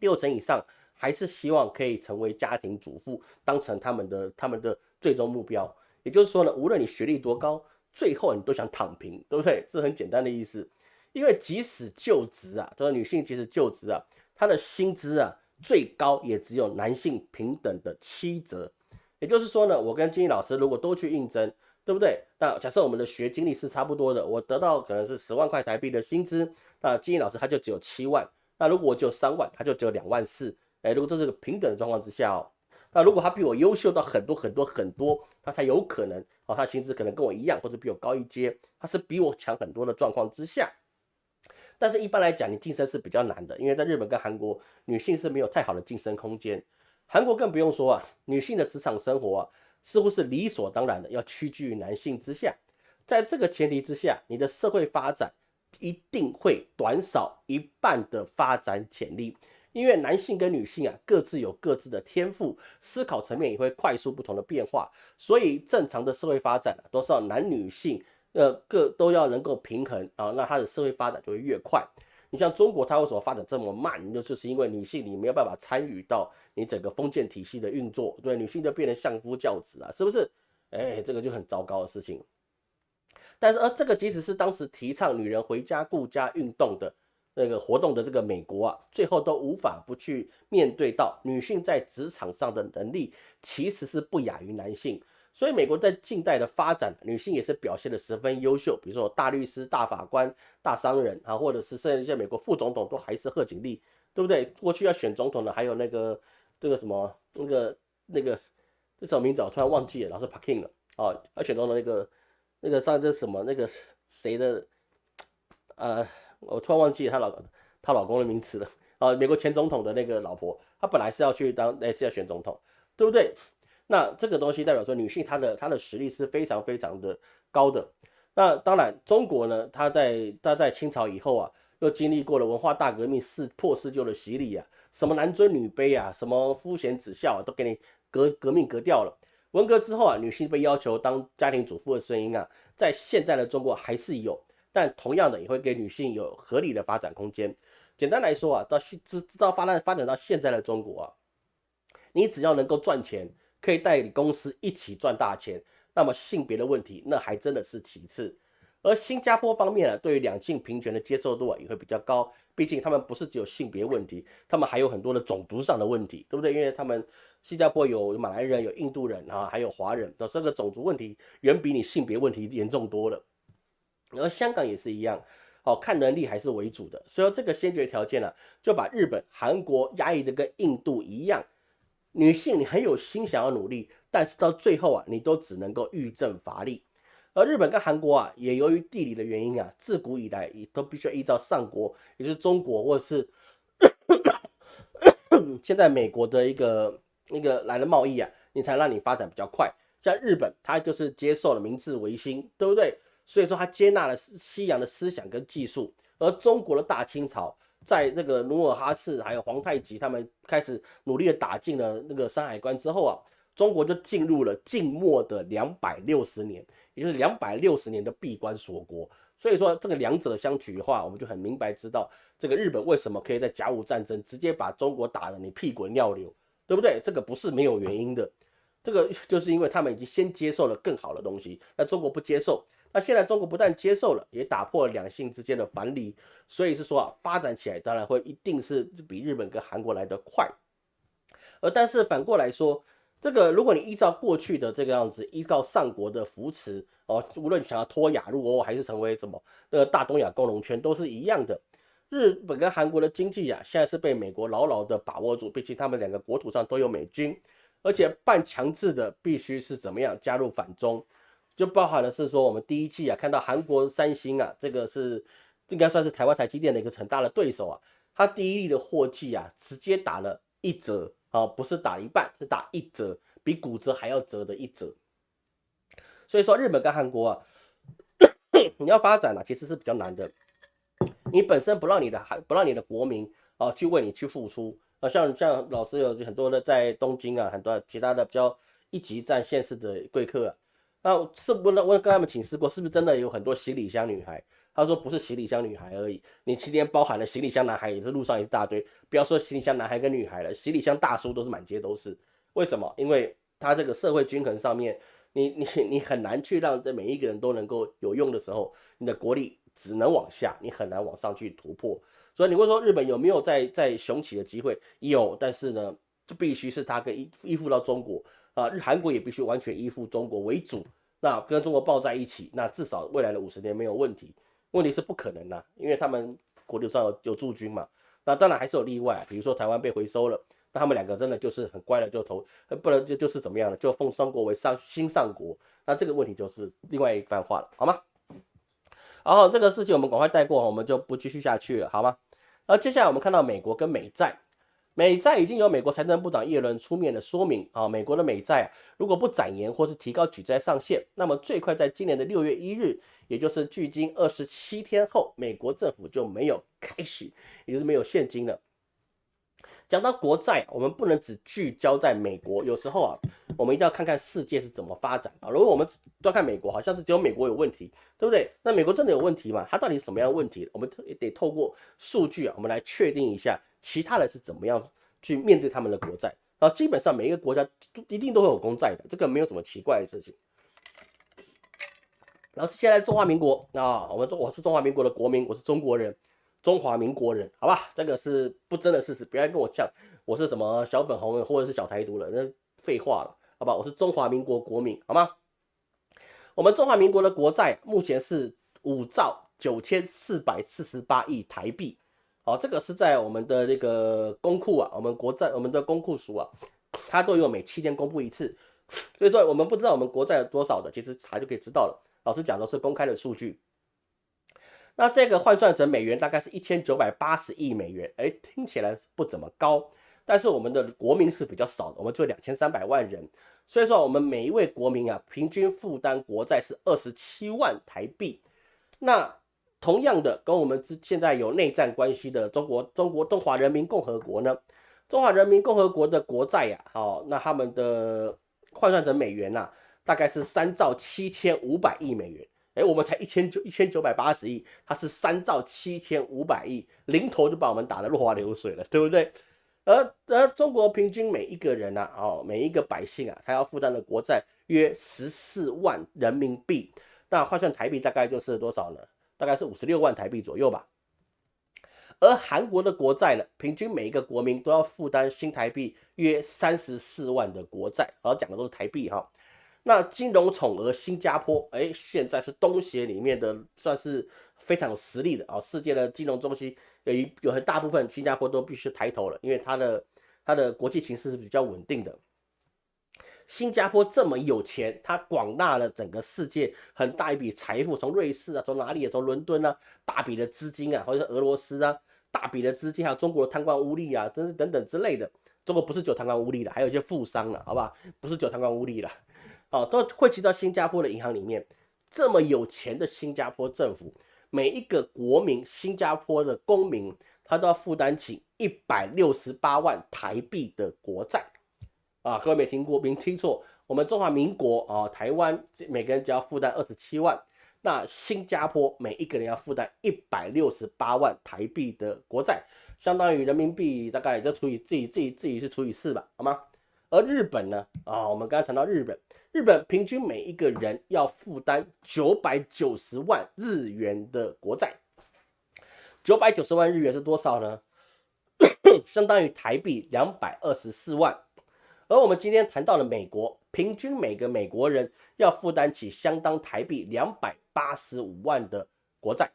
六成以上。还是希望可以成为家庭主妇，当成他们的他们的最终目标。也就是说呢，无论你学历多高，最后你都想躺平，对不对？这是很简单的意思。因为即使就职啊，这个女性即使就职啊，她的薪资啊，最高也只有男性平等的七折。也就是说呢，我跟金英老师如果都去应征，对不对？那假设我们的学经历是差不多的，我得到可能是十万块台币的薪资，那金英老师他就只有七万。那如果我只有三万，他就只有两万四。哎，如果这是个平等的状况之下哦，那如果他比我优秀到很多很多很多，他才有可能哦，他薪资可能跟我一样，或者比我高一阶，他是比我强很多的状况之下。但是，一般来讲，你晋升是比较难的，因为在日本跟韩国，女性是没有太好的晋升空间。韩国更不用说啊，女性的职场生活啊，似乎是理所当然的要屈居于男性之下。在这个前提之下，你的社会发展一定会短少一半的发展潜力，因为男性跟女性啊，各自有各自的天赋，思考层面也会快速不同的变化，所以正常的社会发展啊，都是要男女性。呃，各都要能够平衡啊，那它的社会发展就会越快。你像中国，它为什么发展这么慢？那就是因为女性你没有办法参与到你整个封建体系的运作，对，女性就变成相夫教子啊，是不是？哎，这个就很糟糕的事情。但是，而这个即使是当时提倡女人回家顾家运动的那个活动的这个美国啊，最后都无法不去面对到女性在职场上的能力其实是不亚于男性。所以，美国在近代的发展，女性也是表现的十分优秀。比如说，大律师、大法官、大商人啊，或者是甚至一些美国副总统，都还是贺锦丽，对不对？过去要选总统的，还有那个这个什么那个那个这什么名字，我突然忘记了，老是 Parking 了哦。要选总统那个那个上这什么那个谁的呃，我突然忘记她老她老公的名词了啊。美国前总统的那个老婆，她本来是要去当，那是要选总统，对不对？那这个东西代表说，女性她的她的实力是非常非常的高的。那当然，中国呢，她在她在清朝以后啊，又经历过了文化大革命四破四旧的洗礼啊，什么男尊女卑啊，什么夫贤子孝啊，都给你革革命革掉了。文革之后啊，女性被要求当家庭主妇的声音啊，在现在的中国还是有，但同样的也会给女性有合理的发展空间。简单来说啊，到现直直到发展发展到现在的中国啊，你只要能够赚钱。可以带领公司一起赚大钱，那么性别的问题那还真的是其次。而新加坡方面啊，对于两性平权的接受度啊也会比较高，毕竟他们不是只有性别问题，他们还有很多的种族上的问题，对不对？因为他们新加坡有马来人、有印度人啊，还有华人的，这个种族问题远比你性别问题严重多了。而香港也是一样，哦，看能力还是为主的，所以这个先决条件呢，就把日本、韩国压抑的跟印度一样。女性，你很有心想要努力，但是到最后啊，你都只能够欲振乏力。而日本跟韩国啊，也由于地理的原因啊，自古以来也都必须要依照上国，也就是中国或者是 现在美国的一个那个来的贸易啊，你才让你发展比较快。像日本，它就是接受了明治维新，对不对？所以说它接纳了西洋的思想跟技术，而中国的大清朝。在那个努尔哈赤还有皇太极他们开始努力的打进了那个山海关之后啊，中国就进入了静默的两百六十年，也就是两百六十年的闭关锁国。所以说这个两者相取的话，我们就很明白知道这个日本为什么可以在甲午战争直接把中国打得你屁滚尿流，对不对？这个不是没有原因的，这个就是因为他们已经先接受了更好的东西，那中国不接受。那现在中国不但接受了，也打破了两性之间的藩篱，所以是说啊，发展起来当然会一定是比日本跟韩国来的快。而但是反过来说，这个如果你依照过去的这个样子，依照上国的扶持哦，无论你想要脱亚入欧，还是成为什么那个大东亚共荣圈，都是一样的。日本跟韩国的经济啊，现在是被美国牢牢的把握住，毕竟他们两个国土上都有美军，而且半强制的必须是怎么样加入反中。就包含的是说，我们第一季啊，看到韩国三星啊，这个是应该算是台湾台积电的一个很大的对手啊。它第一例的货季啊，直接打了一折啊，不是打一半，是打一折，比骨折还要折的一折。所以说，日本跟韩国啊，你要发展啊，其实是比较难的。你本身不让你的孩，不让你的国民啊，去为你去付出啊，像像老师有很多的在东京啊，很多其他的比较一级战县市的贵客啊。那是不是我跟他们请示过，是不是真的有很多行李箱女孩？他说不是行李箱女孩而已，你今天包含了行李箱男孩，也是路上一大堆。不要说行李箱男孩跟女孩了，行李箱大叔都是满街都是。为什么？因为他这个社会均衡上面，你你你很难去让这每一个人都能够有用的时候，你的国力只能往下，你很难往上去突破。所以你会说日本有没有在在雄起的机会？有，但是呢，就必须是它跟依依附到中国啊，日韩国也必须完全依附中国为主。那跟中国抱在一起，那至少未来的五十年没有问题。问题是不可能的，因为他们国土上有有驻军嘛。那当然还是有例外，比如说台湾被回收了，那他们两个真的就是很乖的就投，不能就就是怎么样呢？就封双国为上新上国，那这个问题就是另外一番话了，好吗？然后这个事情我们赶快带过，我们就不继续下去了，好吗？而接下来我们看到美国跟美债，美债已经由美国财政部长耶伦出面的说明啊，美国的美债啊如果不展延或是提高举债上限，那么最快在今年的六月一日，也就是距今二十七天后，美国政府就没有开始，也就是没有现金了。讲到国债，我们不能只聚焦在美国，有时候啊，我们一定要看看世界是怎么发展啊。如果我们都看美国，好像是只有美国有问题，对不对？那美国真的有问题吗？它到底是什么样的问题？我们也得透过数据啊，我们来确定一下其他人是怎么样去面对他们的国债。啊，基本上每一个国家都一定都会有公债的，这个没有什么奇怪的事情。然后现在中华民国啊，我们中我是中华民国的国民，我是中国人。中华民国人，好吧，这个是不争的事实，不要跟我犟，我是什么小粉红或者是小台独了，那废话了，好吧，我是中华民国国民，好吗？我们中华民国的国债目前是五兆九千四百四十八亿台币，好，这个是在我们的那个公库啊，我们国债我们的公库署啊，它都有每七天公布一次，所以说我们不知道我们国债有多少的，其实查就可以知道了。老师讲的是公开的数据。那这个换算成美元大概是一千九百八十亿美元，哎，听起来不怎么高，但是我们的国民是比较少的，我们只有两千三百万人，所以说我们每一位国民啊，平均负担国债是二十七万台币。那同样的，跟我们之现在有内战关系的中国中国中华人民共和国呢，中华人民共和国的国债呀，好，那他们的换算成美元呐，大概是三兆七千五百亿美元。哎，我们才一千九一千九百八十亿，它是三兆七千五百亿，零头就把我们打得落花流水了，对不对？而而中国平均每一个人啊，哦，每一个百姓啊，他要负担的国债约十四万人民币，那换算台币大概就是多少呢？大概是五十六万台币左右吧。而韩国的国债呢，平均每一个国民都要负担新台币约三十四万的国债，而讲的都是台币哈。那金融宠儿新加坡，哎，现在是东协里面的算是非常有实力的啊，世界的金融中心有一有很大部分新加坡都必须抬头了，因为它的它的国际形势是比较稳定的。新加坡这么有钱，它广纳了整个世界很大一笔财富，从瑞士啊，从哪里啊，从伦敦啊，大笔的资金啊，或者是俄罗斯啊，大笔的资金，还有中国的贪官污吏啊，等等等之类的。中国不是只有贪官污吏的，还有一些富商了，好吧，不是只有贪官污吏了。哦，都汇集到新加坡的银行里面。这么有钱的新加坡政府，每一个国民，新加坡的公民，他都要负担起一百六十八万台币的国债。啊，各位没听过，没听错，我们中华民国啊，台湾每个人只要负担二十七万，那新加坡每一个人要负担一百六十八万台币的国债，相当于人民币大概就除以自己自己自己是除以四吧，好吗？而日本呢？啊，我们刚刚谈到日本。日本平均每一个人要负担九百九十万日元的国债，九百九十万日元是多少呢？相当于台币两百二十四万。而我们今天谈到了美国，平均每个美国人要负担起相当台币两百八十五万的国债。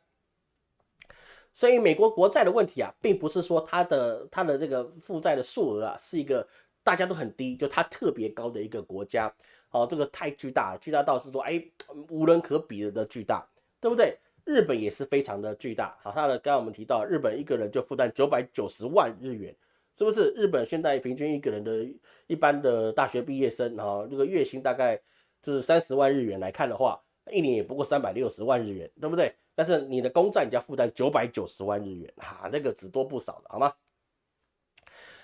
所以美国国债的问题啊，并不是说它的它的这个负债的数额啊是一个大家都很低，就它特别高的一个国家。哦，这个太巨大了，巨大到是说，哎，无人可比的巨大，对不对？日本也是非常的巨大。好，它的刚刚我们提到，日本一个人就负担九百九十万日元，是不是？日本现在平均一个人的一般的大学毕业生，啊，这个月薪大概是三十万日元来看的话，一年也不过三百六十万日元，对不对？但是你的公债你要负担九百九十万日元，哈，那个只多不少的，好吗？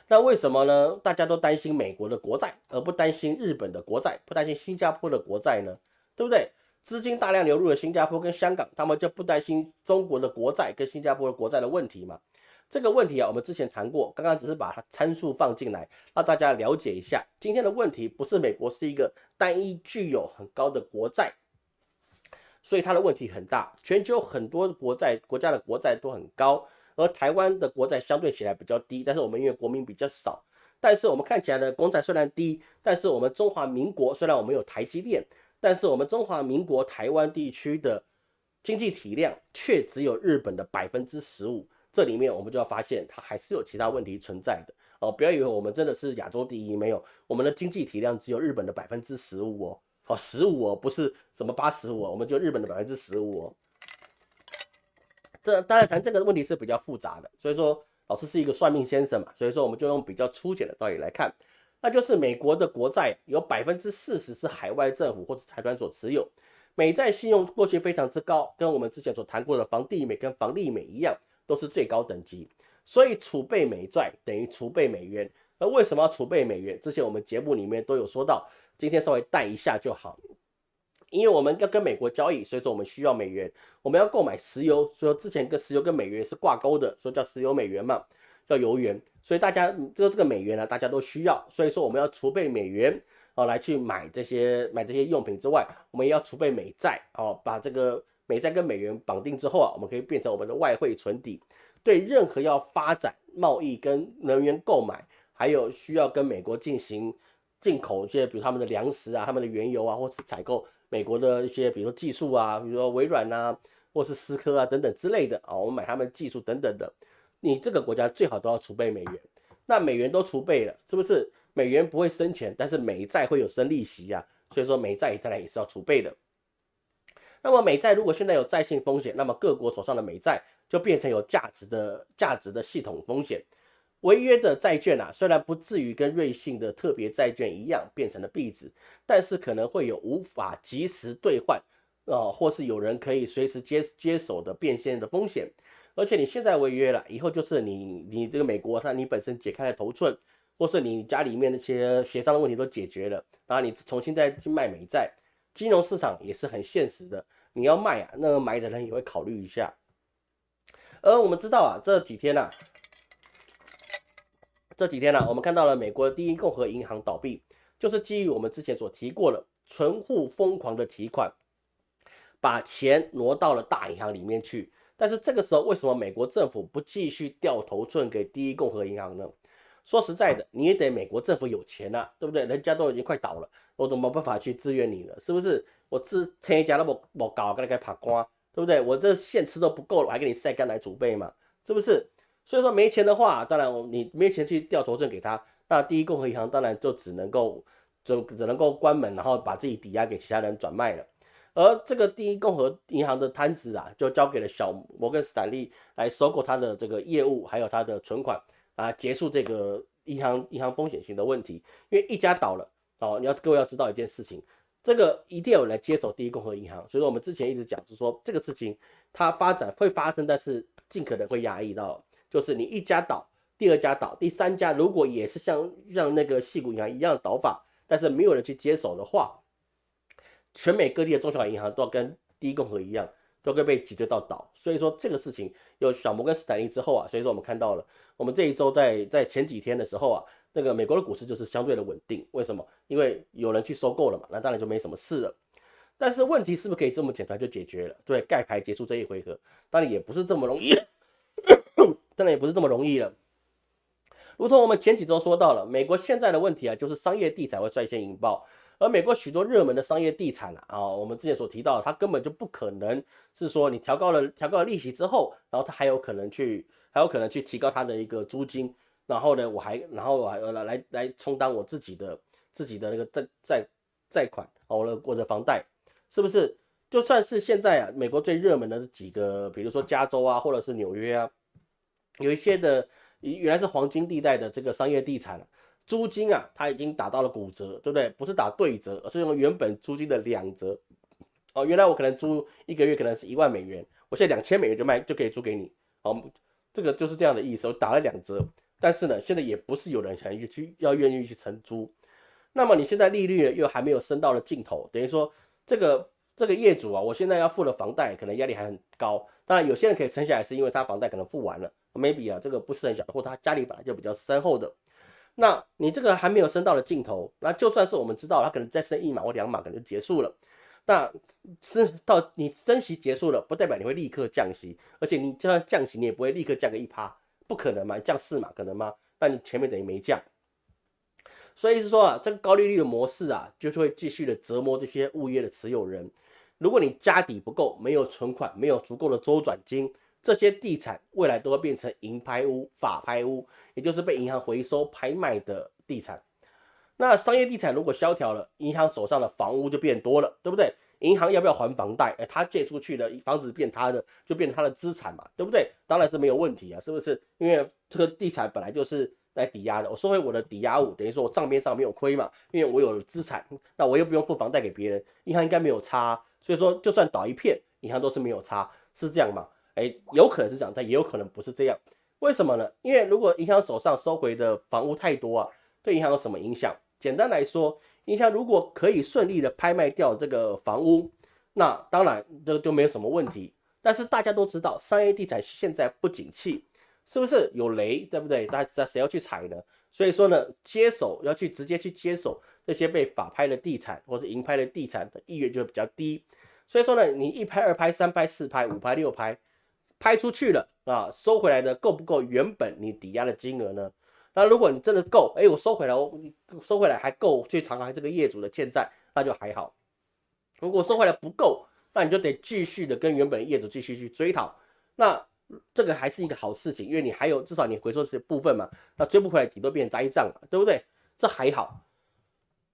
那为什么呢？大家都担心美国的国债，而不担心日本的国债，不担心新加坡的国债呢？对不对？资金大量流入了新加坡跟香港，他们就不担心中国的国债跟新加坡的国债的问题嘛？这个问题啊，我们之前谈过，刚刚只是把它参数放进来，让大家了解一下。今天的问题不是美国是一个单一具有很高的国债，所以它的问题很大。全球很多国债国家的国债都很高。而台湾的国债相对起来比较低，但是我们因为国民比较少，但是我们看起来的公债虽然低，但是我们中华民国虽然我们有台积电，但是我们中华民国台湾地区的经济体量却只有日本的百分之十五，这里面我们就要发现它还是有其他问题存在的哦，不要以为我们真的是亚洲第一，没有，我们的经济体量只有日本的百分之十五哦，哦，十五哦，不是什么八十五哦，我们就日本的百分之十五哦。这当然谈这个问题是比较复杂的，所以说老师是一个算命先生嘛，所以说我们就用比较粗浅的道理来看，那就是美国的国债有百分之四十是海外政府或者财团所持有，美债信用过去非常之高，跟我们之前所谈过的房地美跟房利美一样，都是最高等级，所以储备美债等于储备美元。而为什么要储备美元？之前我们节目里面都有说到，今天稍微带一下就好。因为我们要跟美国交易，所以说我们需要美元。我们要购买石油，所以之前跟石油跟美元是挂钩的，所以叫石油美元嘛，叫油元。所以大家这个这个美元呢，大家都需要，所以说我们要储备美元哦，来去买这些买这些用品之外，我们也要储备美债哦，把这个美债跟美元绑定之后啊，我们可以变成我们的外汇存底，对任何要发展贸易跟能源购买，还有需要跟美国进行进口一些，比如他们的粮食啊、他们的原油啊，或是采购。美国的一些，比如说技术啊，比如说微软呐，或是思科啊等等之类的啊，我们买他们技术等等的，你这个国家最好都要储备美元。那美元都储备了，是不是美元不会生钱，但是美债会有生利息呀？所以说美债当然也是要储备的。那么美债如果现在有债性风险，那么各国手上的美债就变成有价值的价值的系统风险。违约的债券啊，虽然不至于跟瑞信的特别债券一样变成了币值，但是可能会有无法及时兑换，啊，或是有人可以随时接接手的变现的风险。而且你现在违约了，以后就是你你这个美国，它你本身解开了头寸，或是你家里面那些协商的问题都解决了，然后你重新再去卖美债，金融市场也是很现实的，你要卖啊，那个买的人也会考虑一下。而我们知道啊，这几天呢。这几天呢，我们看到了美国第一共和银行倒闭，就是基于我们之前所提过的，存户疯狂的提款，把钱挪到了大银行里面去。但是这个时候，为什么美国政府不继续掉头寸给第一共和银行呢？说实在的，你也得美国政府有钱呐，对不对？人家都已经快倒了，我怎么办法去支援你呢？是不是？我吃钱一家那么我搞，跟你该爬瓜，对不对？我这现吃都不够了，我还给你晒干来储备嘛？是不是？所以说没钱的话，当然你没钱去调头证给他，那第一共和银行当然就只能够就只能够关门，然后把自己抵押给其他人转卖了。而这个第一共和银行的摊子啊，就交给了小摩根斯坦利来收购他的这个业务，还有他的存款啊，结束这个银行银行风险型的问题。因为一家倒了哦，你要各位要知道一件事情，这个一定要有人来接手第一共和银行。所以说我们之前一直讲是说这个事情它发展会发生，但是尽可能会压抑到。就是你一家倒，第二家倒，第三家如果也是像让那个细谷银行一样倒法，但是没有人去接手的话，全美各地的中小银行都要跟第一共和一样，都会被挤兑到倒。所以说这个事情有小摩根斯坦利之后啊，所以说我们看到了，我们这一周在在前几天的时候啊，那个美国的股市就是相对的稳定。为什么？因为有人去收购了嘛，那当然就没什么事了。但是问题是不是可以这么简单就解决了？对，盖牌结束这一回合，当然也不是这么容易。当然也不是这么容易了。如同我们前几周说到了，美国现在的问题啊，就是商业地产会率先引爆，而美国许多热门的商业地产啊，啊，我们之前所提到，它根本就不可能是说你调高了调高了利息之后，然后它还有可能去还有可能去提高它的一个租金，然后呢，我还然后我还来来来充当我自己的自己的那个债债债款哦，我的我的房贷是不是？就算是现在啊，美国最热门的几个，比如说加州啊，或者是纽约啊。有一些的原来是黄金地带的这个商业地产租金啊，它已经打到了骨折，对不对？不是打对折，而是用原本租金的两折。哦，原来我可能租一个月可能是一万美元，我现在两千美元就卖就可以租给你。哦，这个就是这样的意思，我打了两折。但是呢，现在也不是有人想要去要愿意去承租。那么你现在利率又还没有升到了尽头，等于说这个这个业主啊，我现在要付的房贷可能压力还很高。当然有些人可以撑下来，是因为他房贷可能付完了。Maybe 啊，这个不是很小，或他家里本来就比较深厚的，那你这个还没有升到了尽头，那就算是我们知道他可能再升一码或两码可能就结束了，那升到你升息结束了，不代表你会立刻降息，而且你就算降息，你也不会立刻降个一趴，不可能嘛，降四码可能吗？那你前面等于没降，所以是说啊，这个高利率的模式啊，就是会继续的折磨这些物业的持有人，如果你家底不够，没有存款，没有足够的周转金。这些地产未来都会变成银拍屋、法拍屋，也就是被银行回收拍卖的地产。那商业地产如果萧条了，银行手上的房屋就变多了，对不对？银行要不要还房贷？哎，他借出去的房子变他的，就变成他的资产嘛，对不对？当然是没有问题啊，是不是？因为这个地产本来就是来抵押的，我收回我的抵押物，等于说我账面上没有亏嘛，因为我有资产，那我又不用付房贷给别人，银行应该没有差，所以说就算倒一片，银行都是没有差，是这样吗？哎，有可能是这样，但也有可能不是这样。为什么呢？因为如果银行手上收回的房屋太多啊，对银行有什么影响？简单来说，银行如果可以顺利的拍卖掉这个房屋，那当然这就没有什么问题。但是大家都知道，商业地产现在不景气，是不是有雷，对不对？大家知道谁要去踩呢？所以说呢，接手要去直接去接手这些被法拍的地产或是银拍的地产的意愿就会比较低。所以说呢，你一拍、二拍、三拍、四拍、五拍、六拍，拍出去了啊，收回来的够不够原本你抵押的金额呢？那如果你真的够，哎，我收回来，我收回来还够去偿还这个业主的欠债，那就还好。如果收回来不够，那你就得继续的跟原本业主继续去追讨。那这个还是一个好事情，因为你还有至少你回收这部分嘛。那追不回来，底都变呆账了，对不对？这还好。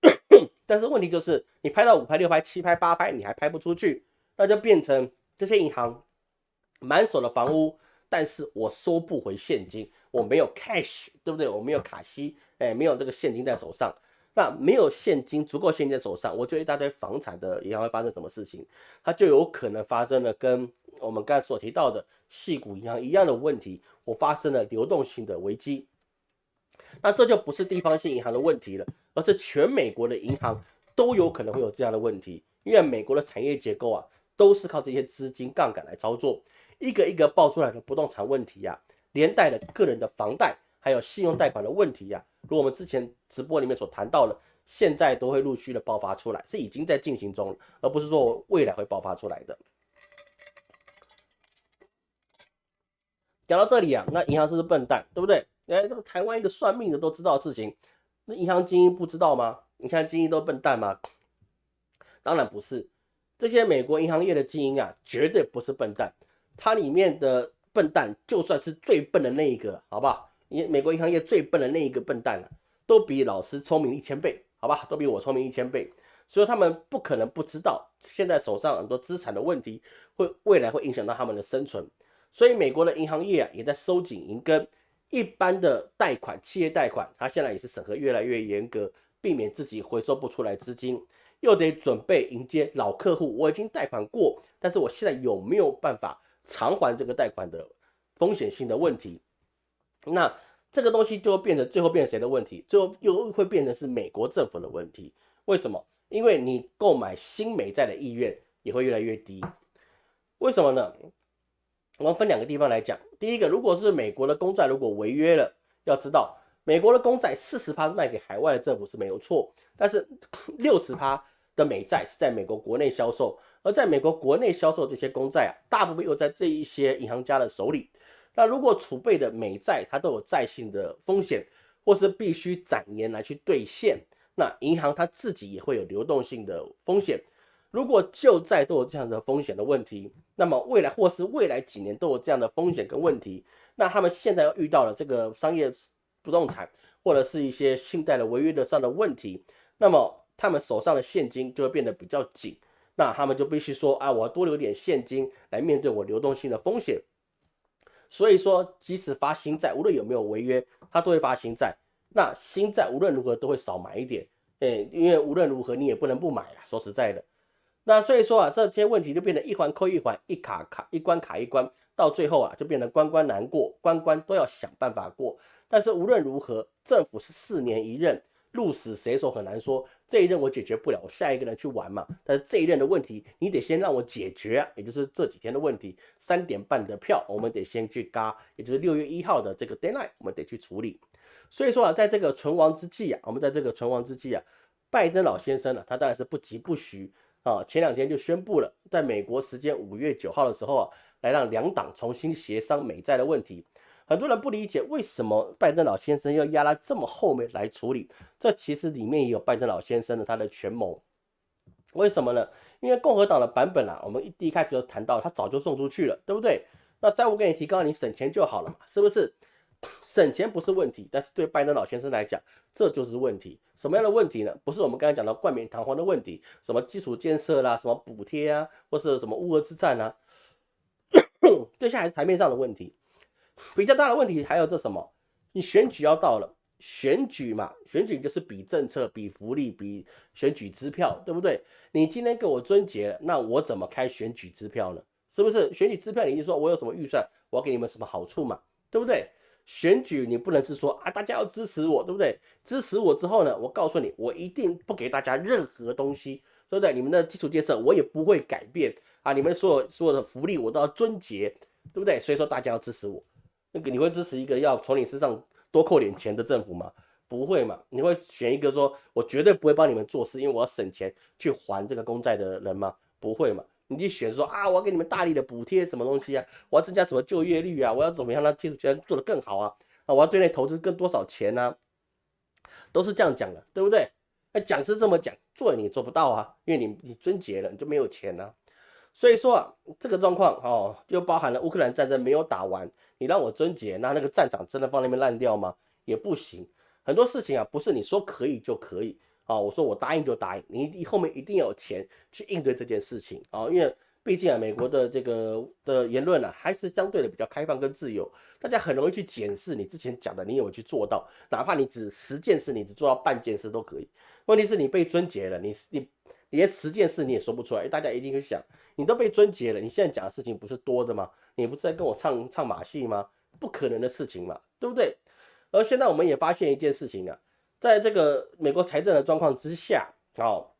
但是问题就是，你拍到五拍、六拍、七拍、八拍，你还拍不出去，那就变成这些银行满手的房屋，但是我收不回现金。我没有 cash，对不对？我没有卡息，哎，没有这个现金在手上。那没有现金，足够现金在手上，我就一大堆房产的银行会发生什么事情？它就有可能发生了跟我们刚才所提到的细股银行一样的问题，我发生了流动性的危机。那这就不是地方性银行的问题了，而是全美国的银行都有可能会有这样的问题，因为美国的产业结构啊，都是靠这些资金杠杆来操作，一个一个爆出来的不动产问题呀。连带的个人的房贷还有信用贷款的问题呀，如我们之前直播里面所谈到的，现在都会陆续的爆发出来，是已经在进行中，而不是说未来会爆发出来的。讲到这里啊，那银行是不是笨蛋，对不对？哎，这个台湾一个算命的都知道的事情，那银行精英不知道吗？你看精英都笨蛋吗？当然不是，这些美国银行业的精英啊，绝对不是笨蛋，它里面的。笨蛋就算是最笨的那一个，好不好？因美国银行业最笨的那一个笨蛋了都比老师聪明一千倍，好吧？都比我聪明一千倍，所以他们不可能不知道现在手上很多资产的问题会未来会影响到他们的生存。所以美国的银行业啊也在收紧银根，一般的贷款、企业贷款，它现在也是审核越来越严格，避免自己回收不出来资金，又得准备迎接老客户。我已经贷款过，但是我现在有没有办法？偿还这个贷款的风险性的问题，那这个东西就会变成最后变成谁的问题？最后又会变成是美国政府的问题。为什么？因为你购买新美债的意愿也会越来越低。为什么呢？我们分两个地方来讲。第一个，如果是美国的公债如果违约了，要知道美国的公债四十趴卖给海外的政府是没有错，但是 六十趴的美债是在美国国内销售。而在美国国内销售这些公债啊，大部分又在这一些银行家的手里。那如果储备的美债它都有债性的风险，或是必须展年来去兑现，那银行它自己也会有流动性的风险。如果旧债都有这样的风险的问题，那么未来或是未来几年都有这样的风险跟问题，那他们现在又遇到了这个商业不动产或者是一些信贷的违约的上的问题，那么他们手上的现金就会变得比较紧。那他们就必须说啊，我要多留点现金来面对我流动性的风险。所以说，即使发新债，无论有没有违约，他都会发新债。那新债无论如何都会少买一点，哎，因为无论如何你也不能不买了。说实在的，那所以说啊，这些问题就变得一环扣一环，一卡卡一关卡一关，到最后啊，就变得关关难过，关关都要想办法过。但是无论如何，政府是四年一任。鹿死谁手很难说，这一任我解决不了，我下一个人去玩嘛。但是这一任的问题，你得先让我解决，也就是这几天的问题。三点半的票，我们得先去嘎，也就是六月一号的这个 deadline，我们得去处理。所以说啊，在这个存亡之际啊，我们在这个存亡之际啊，拜登老先生呢，他当然是不急不徐啊，前两天就宣布了，在美国时间五月九号的时候啊，来让两党重新协商美债的问题。很多人不理解为什么拜登老先生要压到这么后面来处理，这其实里面也有拜登老先生的他的权谋。为什么呢？因为共和党的版本啊，我们一第一开始就谈到，他早就送出去了，对不对？那债务给你提高，你省钱就好了嘛，是不是？省钱不是问题，但是对拜登老先生来讲，这就是问题。什么样的问题呢？不是我们刚才讲到冠冕堂皇的问题，什么基础建设啦，什么补贴啊，或是什么乌俄之战啊，这些还是台面上的问题。比较大的问题还有这什么？你选举要到了，选举嘛，选举就是比政策、比福利、比选举支票，对不对？你今天给我终结，那我怎么开选举支票呢？是不是？选举支票，你就说我有什么预算，我要给你们什么好处嘛，对不对？选举你不能是说啊，大家要支持我，对不对？支持我之后呢，我告诉你，我一定不给大家任何东西，对不对？你们的基础建设我也不会改变啊，你们所有所有的福利我都要终结，对不对？所以说大家要支持我，那个你会支持一个要从你身上多扣点钱的政府吗？不会嘛？你会选一个说我绝对不会帮你们做事，因为我要省钱去还这个公债的人吗？不会嘛？你就选说啊，我要给你们大力的补贴什么东西啊？我要增加什么就业率啊？我要怎么样让基础建设做得更好啊？啊，我要对内投资更多少钱呢？都是这样讲的，对不对？那讲是这么讲，做你做不到啊，因为你你终结了，你就没有钱了。所以说啊，这个状况哦，就包含了乌克兰战争没有打完，你让我终结，那那个战场真的放那边烂掉吗？也不行。很多事情啊，不是你说可以就可以。啊，我说我答应就答应，你你后面一定要有钱去应对这件事情啊，因为毕竟啊，美国的这个的言论呢，还是相对的比较开放跟自由，大家很容易去检视你之前讲的，你有没有去做到，哪怕你只十件事，你只做到半件事都可以。问题是你被尊结了，你你连十件事你也说不出来，大家一定会想，你都被尊结了，你现在讲的事情不是多的吗？你不是在跟我唱唱马戏吗？不可能的事情嘛，对不对？而现在我们也发现一件事情啊。在这个美国财政的状况之下，哦，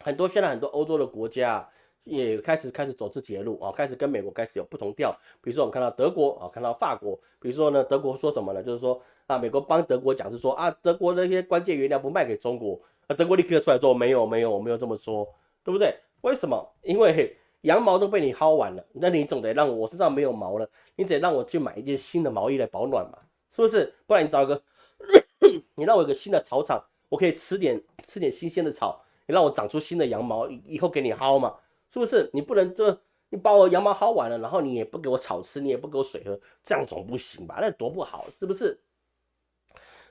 很多现在很多欧洲的国家也开始开始走自己的路啊，开始跟美国开始有不同调。比如说我们看到德国啊，看到法国，比如说呢，德国说什么呢？就是说啊，美国帮德国讲是说啊，德国那些关键原料不卖给中国，德国立刻出来说没有没有，我没有这么说，对不对？为什么？因为羊毛都被你薅完了，那你总得让我身上没有毛了，你得让我去买一件新的毛衣来保暖嘛，是不是？不然你找一个。你让我有个新的草场，我可以吃点吃点新鲜的草。你让我长出新的羊毛，以后给你薅嘛，是不是？你不能这，你把我羊毛薅完了，然后你也不给我草吃，你也不给我水喝，这样总不行吧？那多不好，是不是？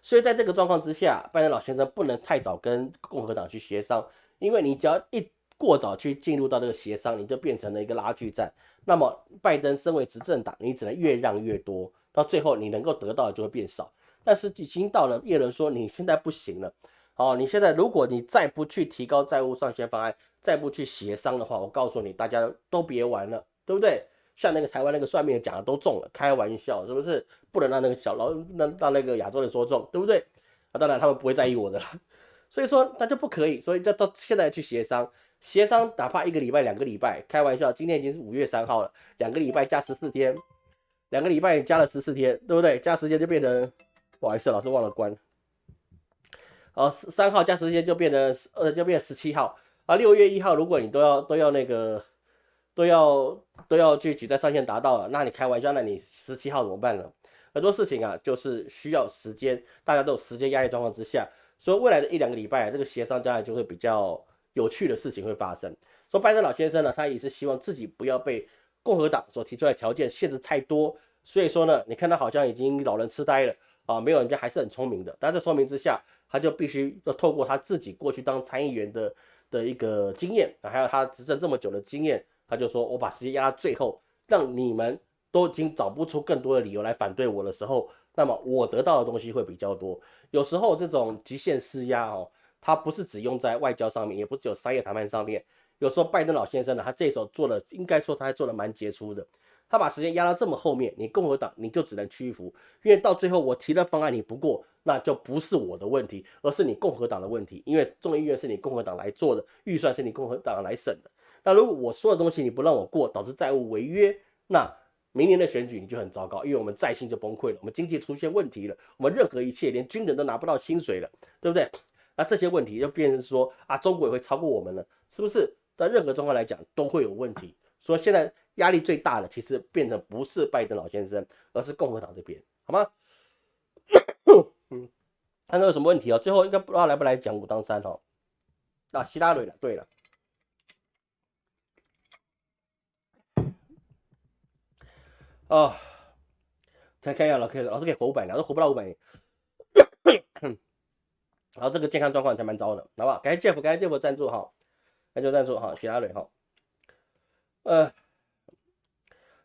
所以在这个状况之下，拜登老先生不能太早跟共和党去协商，因为你只要一过早去进入到这个协商，你就变成了一个拉锯战。那么拜登身为执政党，你只能越让越多，到最后你能够得到的就会变少。但是已经到了，叶伦说你现在不行了，哦，你现在如果你再不去提高债务上限方案，再不去协商的话，我告诉你，大家都别玩了，对不对？像那个台湾那个算命的讲的都中了，开玩笑是不是？不能让那个小老让让那个亚洲人说中，对不对？啊，当然他们不会在意我的了，所以说那就不可以，所以再到现在去协商，协商哪怕一个礼拜、两个礼拜，开玩笑，今天已经是五月三号了，两个礼拜加十四天，两个礼拜加了十四天，对不对？加时间就变成。不好意思，老师忘了关。好，三号加时间就变成呃，就变十七号啊。六月一号，如果你都要都要那个都要都要去举债上限达到了，那你开玩笑，那你十七号怎么办呢？很多事情啊，就是需要时间，大家都有时间压力状况之下，所以未来的一两个礼拜，这个协商将来就会比较有趣的事情会发生。说拜登老先生呢，他也是希望自己不要被共和党所提出来条件限制太多，所以说呢，你看他好像已经老人痴呆了。啊，没有人家还是很聪明的，但这说明之下，他就必须要透过他自己过去当参议员的的一个经验啊，还有他执政这么久的经验，他就说我把时间压到最后，让你们都已经找不出更多的理由来反对我的时候，那么我得到的东西会比较多。有时候这种极限施压哦，它不是只用在外交上面，也不是只有商业谈判上面。有时候拜登老先生呢，他这时候做的应该说他还做的蛮杰出的。他把时间压到这么后面，你共和党你就只能屈服，因为到最后我提的方案你不过，那就不是我的问题，而是你共和党的问题，因为众议院是你共和党来做的，预算是你共和党来审的。那如果我说的东西你不让我过，导致债务违约，那明年的选举你就很糟糕，因为我们债信就崩溃了，我们经济出现问题了，我们任何一切连军人都拿不到薪水了，对不对？那这些问题就变成说啊，中国也会超过我们了，是不是？在任何状况来讲都会有问题，所以现在。压力最大的其实变成不是拜登老先生，而是共和党这边，好吗？嗯，看到有什么问题哦？最后应该不知道来不来讲武当山哦。啊，希拉蕊了，对了，哦，再看一下老 K，老师可以活五百年，老师活不到五百年。然后这个健康状况才蛮糟的，好不好？感谢 Jeff，感谢 Jeff 赞助哈，感谢赞助哈，许阿蕊哈。呃，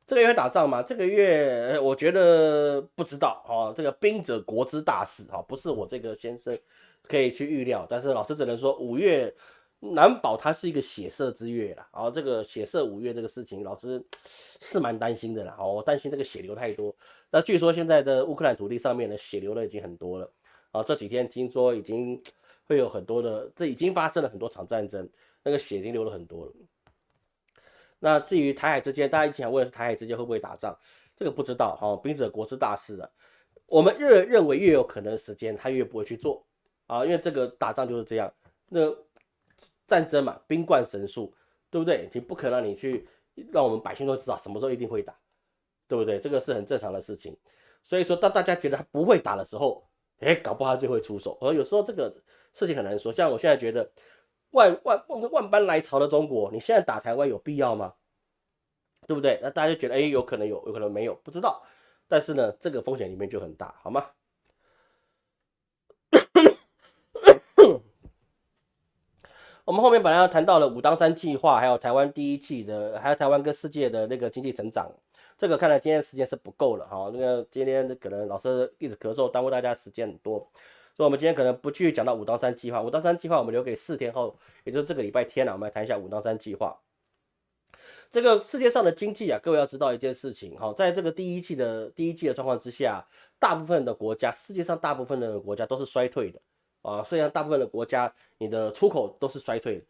这个月打仗吗？这个月我觉得不知道哈，这个兵者国之大事哈，不是我这个先生可以去预料，但是老师只能说五月。难保它是一个血色之月了，然后这个血色五月这个事情，老师是蛮担心的啦。哦，我担心这个血流太多。那据说现在的乌克兰土地上面的血流的已经很多了，啊，这几天听说已经 会有很多的，这已经发生了很多场战争，那个血已经流了很多了。那至于台海之间，大家一直想问的是台海之间会不会打仗，这个不知道。哈，兵者国之大事啊，我们越认为越有可能的时间，他越不会去做啊，因为这个打仗就是这样。那。战争嘛，兵冠神速，对不对？你不可能你去让我们百姓都知道什么时候一定会打，对不对？这个是很正常的事情。所以说，当大家觉得他不会打的时候，哎，搞不好他就会出手。而有时候这个事情很难说。像我现在觉得，万万万万般来朝的中国，你现在打台湾有必要吗？对不对？那大家就觉得，哎，有可能有，有可能没有，不知道。但是呢，这个风险里面就很大，好吗？我们后面本来要谈到了武当山计划，还有台湾第一季的，还有台湾跟世界的那个经济成长，这个看来今天时间是不够了哈。那个今天可能老师一直咳嗽，耽误大家时间很多，所以我们今天可能不继续讲到武当山计划。武当山计划我们留给四天后，也就是这个礼拜天了，我们来谈一下武当山计划。这个世界上的经济啊，各位要知道一件事情哈，在这个第一季的第一季的状况之下，大部分的国家，世界上大部分的国家都是衰退的。啊，世界上大部分的国家，你的出口都是衰退的，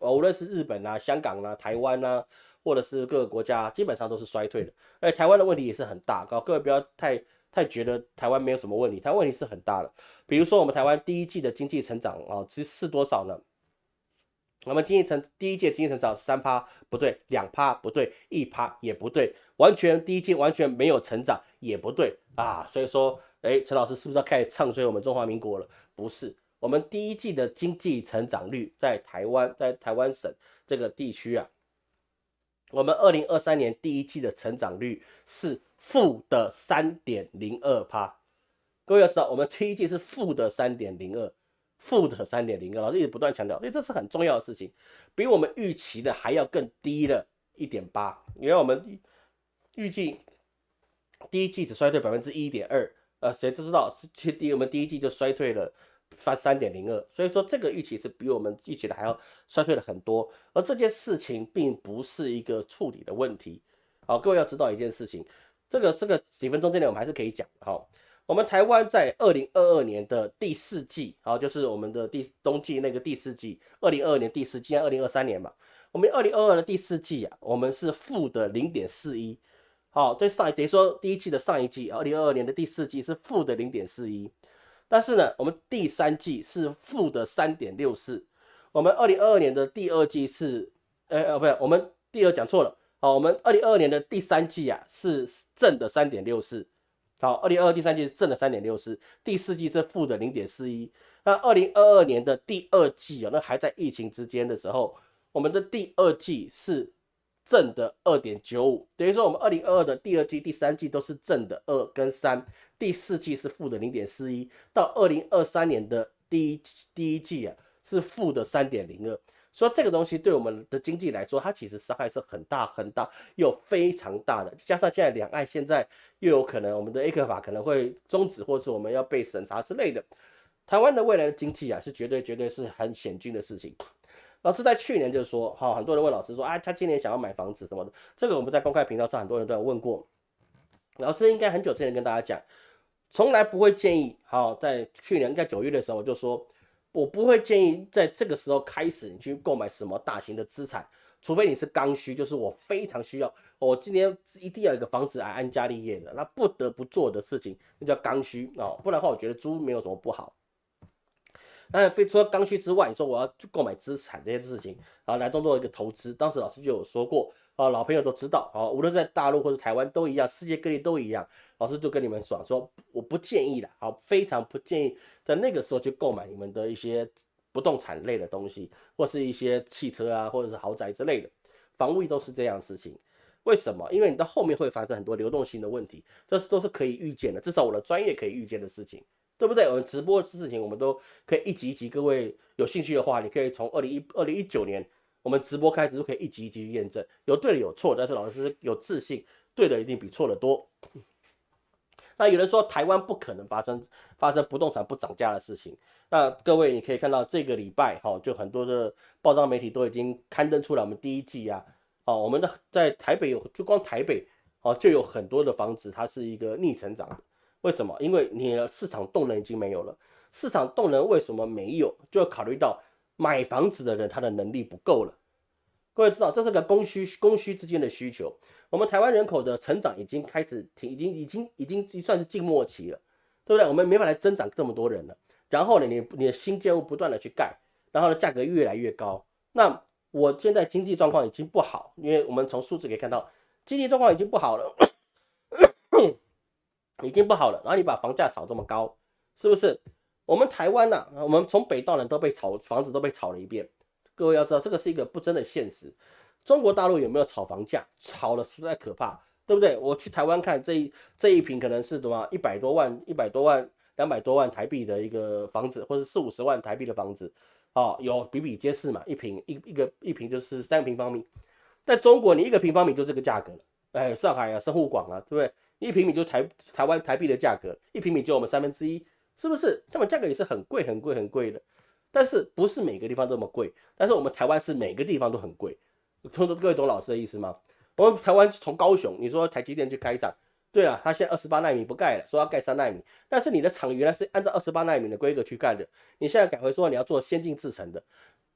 啊，无论是日本啊、香港啊、台湾啊，或者是各个国家，基本上都是衰退的。而台湾的问题也是很大，各位不要太太觉得台湾没有什么问题，台湾问题是很大的。比如说我们台湾第一季的经济成长啊，其实是多少呢？我们经济成第一届经济成长三趴不对，两趴不对，一趴也不对，完全第一季完全没有成长也不对啊。所以说，哎，陈老师是不是要开始唱衰我们中华民国了？不是，我们第一季的经济成长率在台湾，在台湾省这个地区啊，我们二零二三年第一季的成长率是负的三点零二帕。各位要知道，我们第一季是负的三点零二，负的三点零二，老师一直不断强调，所以这是很重要的事情，比我们预期的还要更低了一点八。因为我们预计第一季只衰退百分之一点二。呃，谁都知道是去第我们第一季就衰退了，翻三点零二，所以说这个预期是比我们预期的还要衰退了很多。而这件事情并不是一个处理的问题。好，各位要知道一件事情，这个这个几分钟之内我们还是可以讲。好，我们台湾在二零二二年的第四季，好，就是我们的第冬季那个第四季，二零二二年第四季，二零二三年嘛，我们二零二二的第四季啊，我们是负的零点四一。好，在上等于说第一季的上一季，二零二二年的第四季是负的零点四一，但是呢，我们第三季是负的三点六四，我们二零二二年的第二季是，呃呃，不是，我们第二讲错了，好，我们二零二二年的第三季啊是正的三点六四，好，二零二二第三季是正的三点六四，第四季是负的零点四一，那二零二二年的第二季啊，那还在疫情之间的时候，我们的第二季是。正的二点九五，等于说我们二零二二的第二季、第三季都是正的二跟三，第四季是负的零点四一，到二零二三年的第一第一季啊是负的三点零二，所以这个东西对我们的经济来说，它其实伤害是很大很大又非常大的。加上现在两岸现在又有可能我们的 A 克法可能会终止，或是我们要被审查之类的，台湾的未来的经济啊是绝对绝对是很险峻的事情。老师在去年就说，哈，很多人问老师说，啊，他今年想要买房子什么的，这个我们在公开频道上很多人都有问过。老师应该很久之前跟大家讲，从来不会建议，好，在去年在九月的时候我就说，我不会建议在这个时候开始你去购买什么大型的资产，除非你是刚需，就是我非常需要，我今年一定要有一个房子来安家立业的，那不得不做的事情，那叫刚需啊，不然的话我觉得租没有什么不好。那非除了刚需之外，你说我要去购买资产这些事情，啊，来当做一个投资。当时老师就有说过，啊，老朋友都知道，啊，无论在大陆或者台湾都一样，世界各地都一样。老师就跟你们说，说我不建议的，好，非常不建议在那个时候去购买你们的一些不动产类的东西，或是一些汽车啊，或者是豪宅之类的，房屋都是这样事情。为什么？因为你到后面会发生很多流动性的问题，这是都是可以预见的，至少我的专业可以预见的事情，对不对？我们直播的事情，我们都可以一集一集。各位有兴趣的话，你可以从二零一二零一九年我们直播开始，就可以一集一集去验证，有对的有错，但是老师有自信，对的一定比错的多。那有人说台湾不可能发生发生不动产不涨价的事情，那各位你可以看到这个礼拜哈，就很多的报章媒体都已经刊登出来我们第一季啊。哦，我们的在台北有，就光台北哦，就有很多的房子，它是一个逆成长的。为什么？因为你的市场动能已经没有了。市场动能为什么没有？就要考虑到买房子的人他的能力不够了。各位知道，这是个供需供需之间的需求。我们台湾人口的成长已经开始停，已经已经已经算是静末期了，对不对？我们没法来增长这么多人了。然后呢，你你的新建物不断的去盖，然后呢，价格越来越高，那。我现在经济状况已经不好，因为我们从数字可以看到，经济状况已经不好了，已经不好了。然后你把房价炒这么高，是不是？我们台湾呐，我们从北到南都被炒房子都被炒了一遍。各位要知道，这个是一个不争的现实。中国大陆有没有炒房价？炒了实在可怕，对不对？我去台湾看这一这一平可能是多少一百多万、一百多万、两百多万台币的一个房子，或者四五十万台币的房子。哦，有比比皆是嘛，一平一一个一平就是三平方米，在中国你一个平方米就这个价格了，哎，上海啊，深沪广啊，对不对？一平米就台台湾台币的价格，一平米就我们三分之一，是不是？这么价格也是很贵很贵很贵的，但是不是每个地方这么贵？但是我们台湾是每个地方都很贵，各位懂老师的意思吗？我们台湾从高雄，你说台积电去开厂。对啊，他现在二十八纳米不盖了，说要盖三纳米，但是你的厂原来是按照二十八纳米的规格去盖的，你现在改回说你要做先进制程的，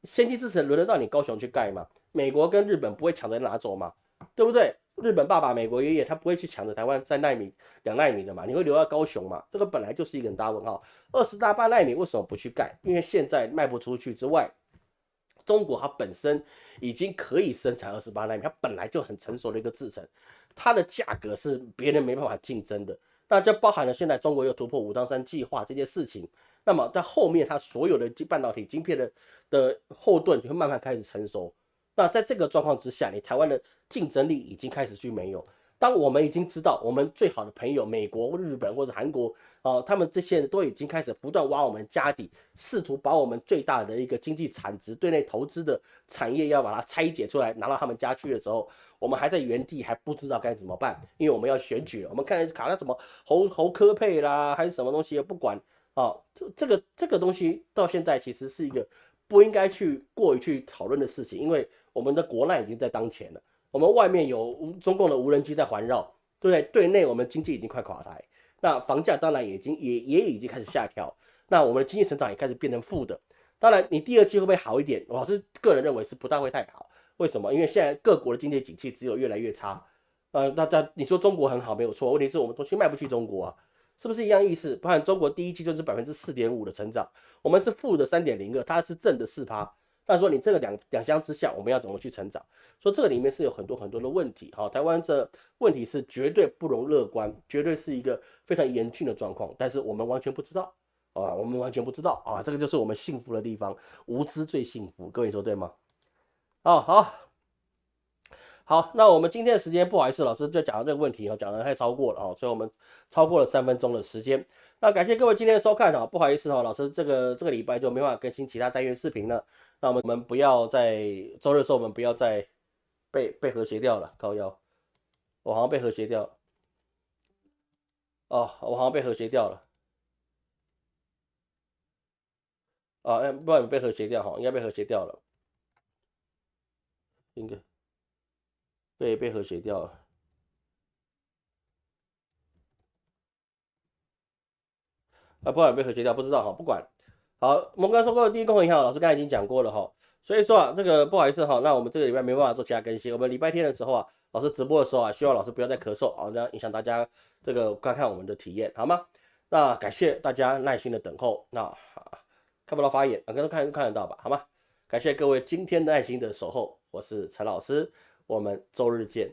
先进制程轮得到你高雄去盖吗？美国跟日本不会抢着拿走吗？对不对？日本爸爸、美国爷爷他不会去抢着台湾在纳米、两纳米的嘛？你会留到高雄嘛？这个本来就是一个很大问号。二十大八纳米为什么不去盖？因为现在卖不出去之外，中国它本身已经可以生产二十八纳米，它本来就很成熟的一个制程。它的价格是别人没办法竞争的，那这包含了现在中国又突破武当山计划这件事情，那么在后面它所有的半导体晶片的的后盾就会慢慢开始成熟，那在这个状况之下，你台湾的竞争力已经开始去没有。当我们已经知道我们最好的朋友美国、日本或者韩国啊，他们这些人都已经开始不断挖我们家底，试图把我们最大的一个经济产值、对内投资的产业要把它拆解出来，拿到他们家去的时候，我们还在原地还不知道该怎么办，因为我们要选举，我们看卡那什么侯侯科配啦，还是什么东西也不管啊，这这个这个东西到现在其实是一个不应该去过于去讨论的事情，因为我们的国难已经在当前了。我们外面有中共的无人机在环绕，对不对？对内我们经济已经快垮台，那房价当然已经也也已经开始下调，那我们的经济成长也开始变成负的。当然，你第二季会不会好一点？老师个人认为是不大会太好。为什么？因为现在各国的经济景气只有越来越差。呃，大家你说中国很好没有错，问题是我们东西卖不去中国啊，是不是一样意思？不然中国第一季就是百分之四点五的成长，我们是负的三点零二，它是正的四趴。那说你这个两两相之下，我们要怎么去成长？说这个里面是有很多很多的问题，哈，台湾这问题是绝对不容乐观，绝对是一个非常严峻的状况，但是我们完全不知道，啊，我们完全不知道啊，这个就是我们幸福的地方，无知最幸福，各位说对吗？哦，好，好，那我们今天的时间不好意思，老师就讲到这个问题，哈，讲的太超过了，哦，所以我们超过了三分钟的时间，那感谢各位今天的收看，哈，不好意思，哈，老师这个这个礼拜就没办法更新其他单元视频了。那我们我们不要在周日的时候，我们不要再被被和谐掉了。高腰，我好像被和谐掉。哦，我好像被和谐掉了。啊，哎，不然被和谐掉哈，应该被和谐掉了。应该被被和谐掉了。啊，不然被和谐掉，不知道哈，不管。好，我们刚说过的第一公共银行，老师刚才已经讲过了哈，所以说啊，这个不好意思哈，那我们这个礼拜没办法做其他更新，我们礼拜天的时候啊，老师直播的时候啊，希望老师不要再咳嗽啊，这样影响大家这个观看我们的体验，好吗？那感谢大家耐心的等候，那看不到发言，啊，刚刚看看得到吧，好吗？感谢各位今天耐心的守候，我是陈老师，我们周日见。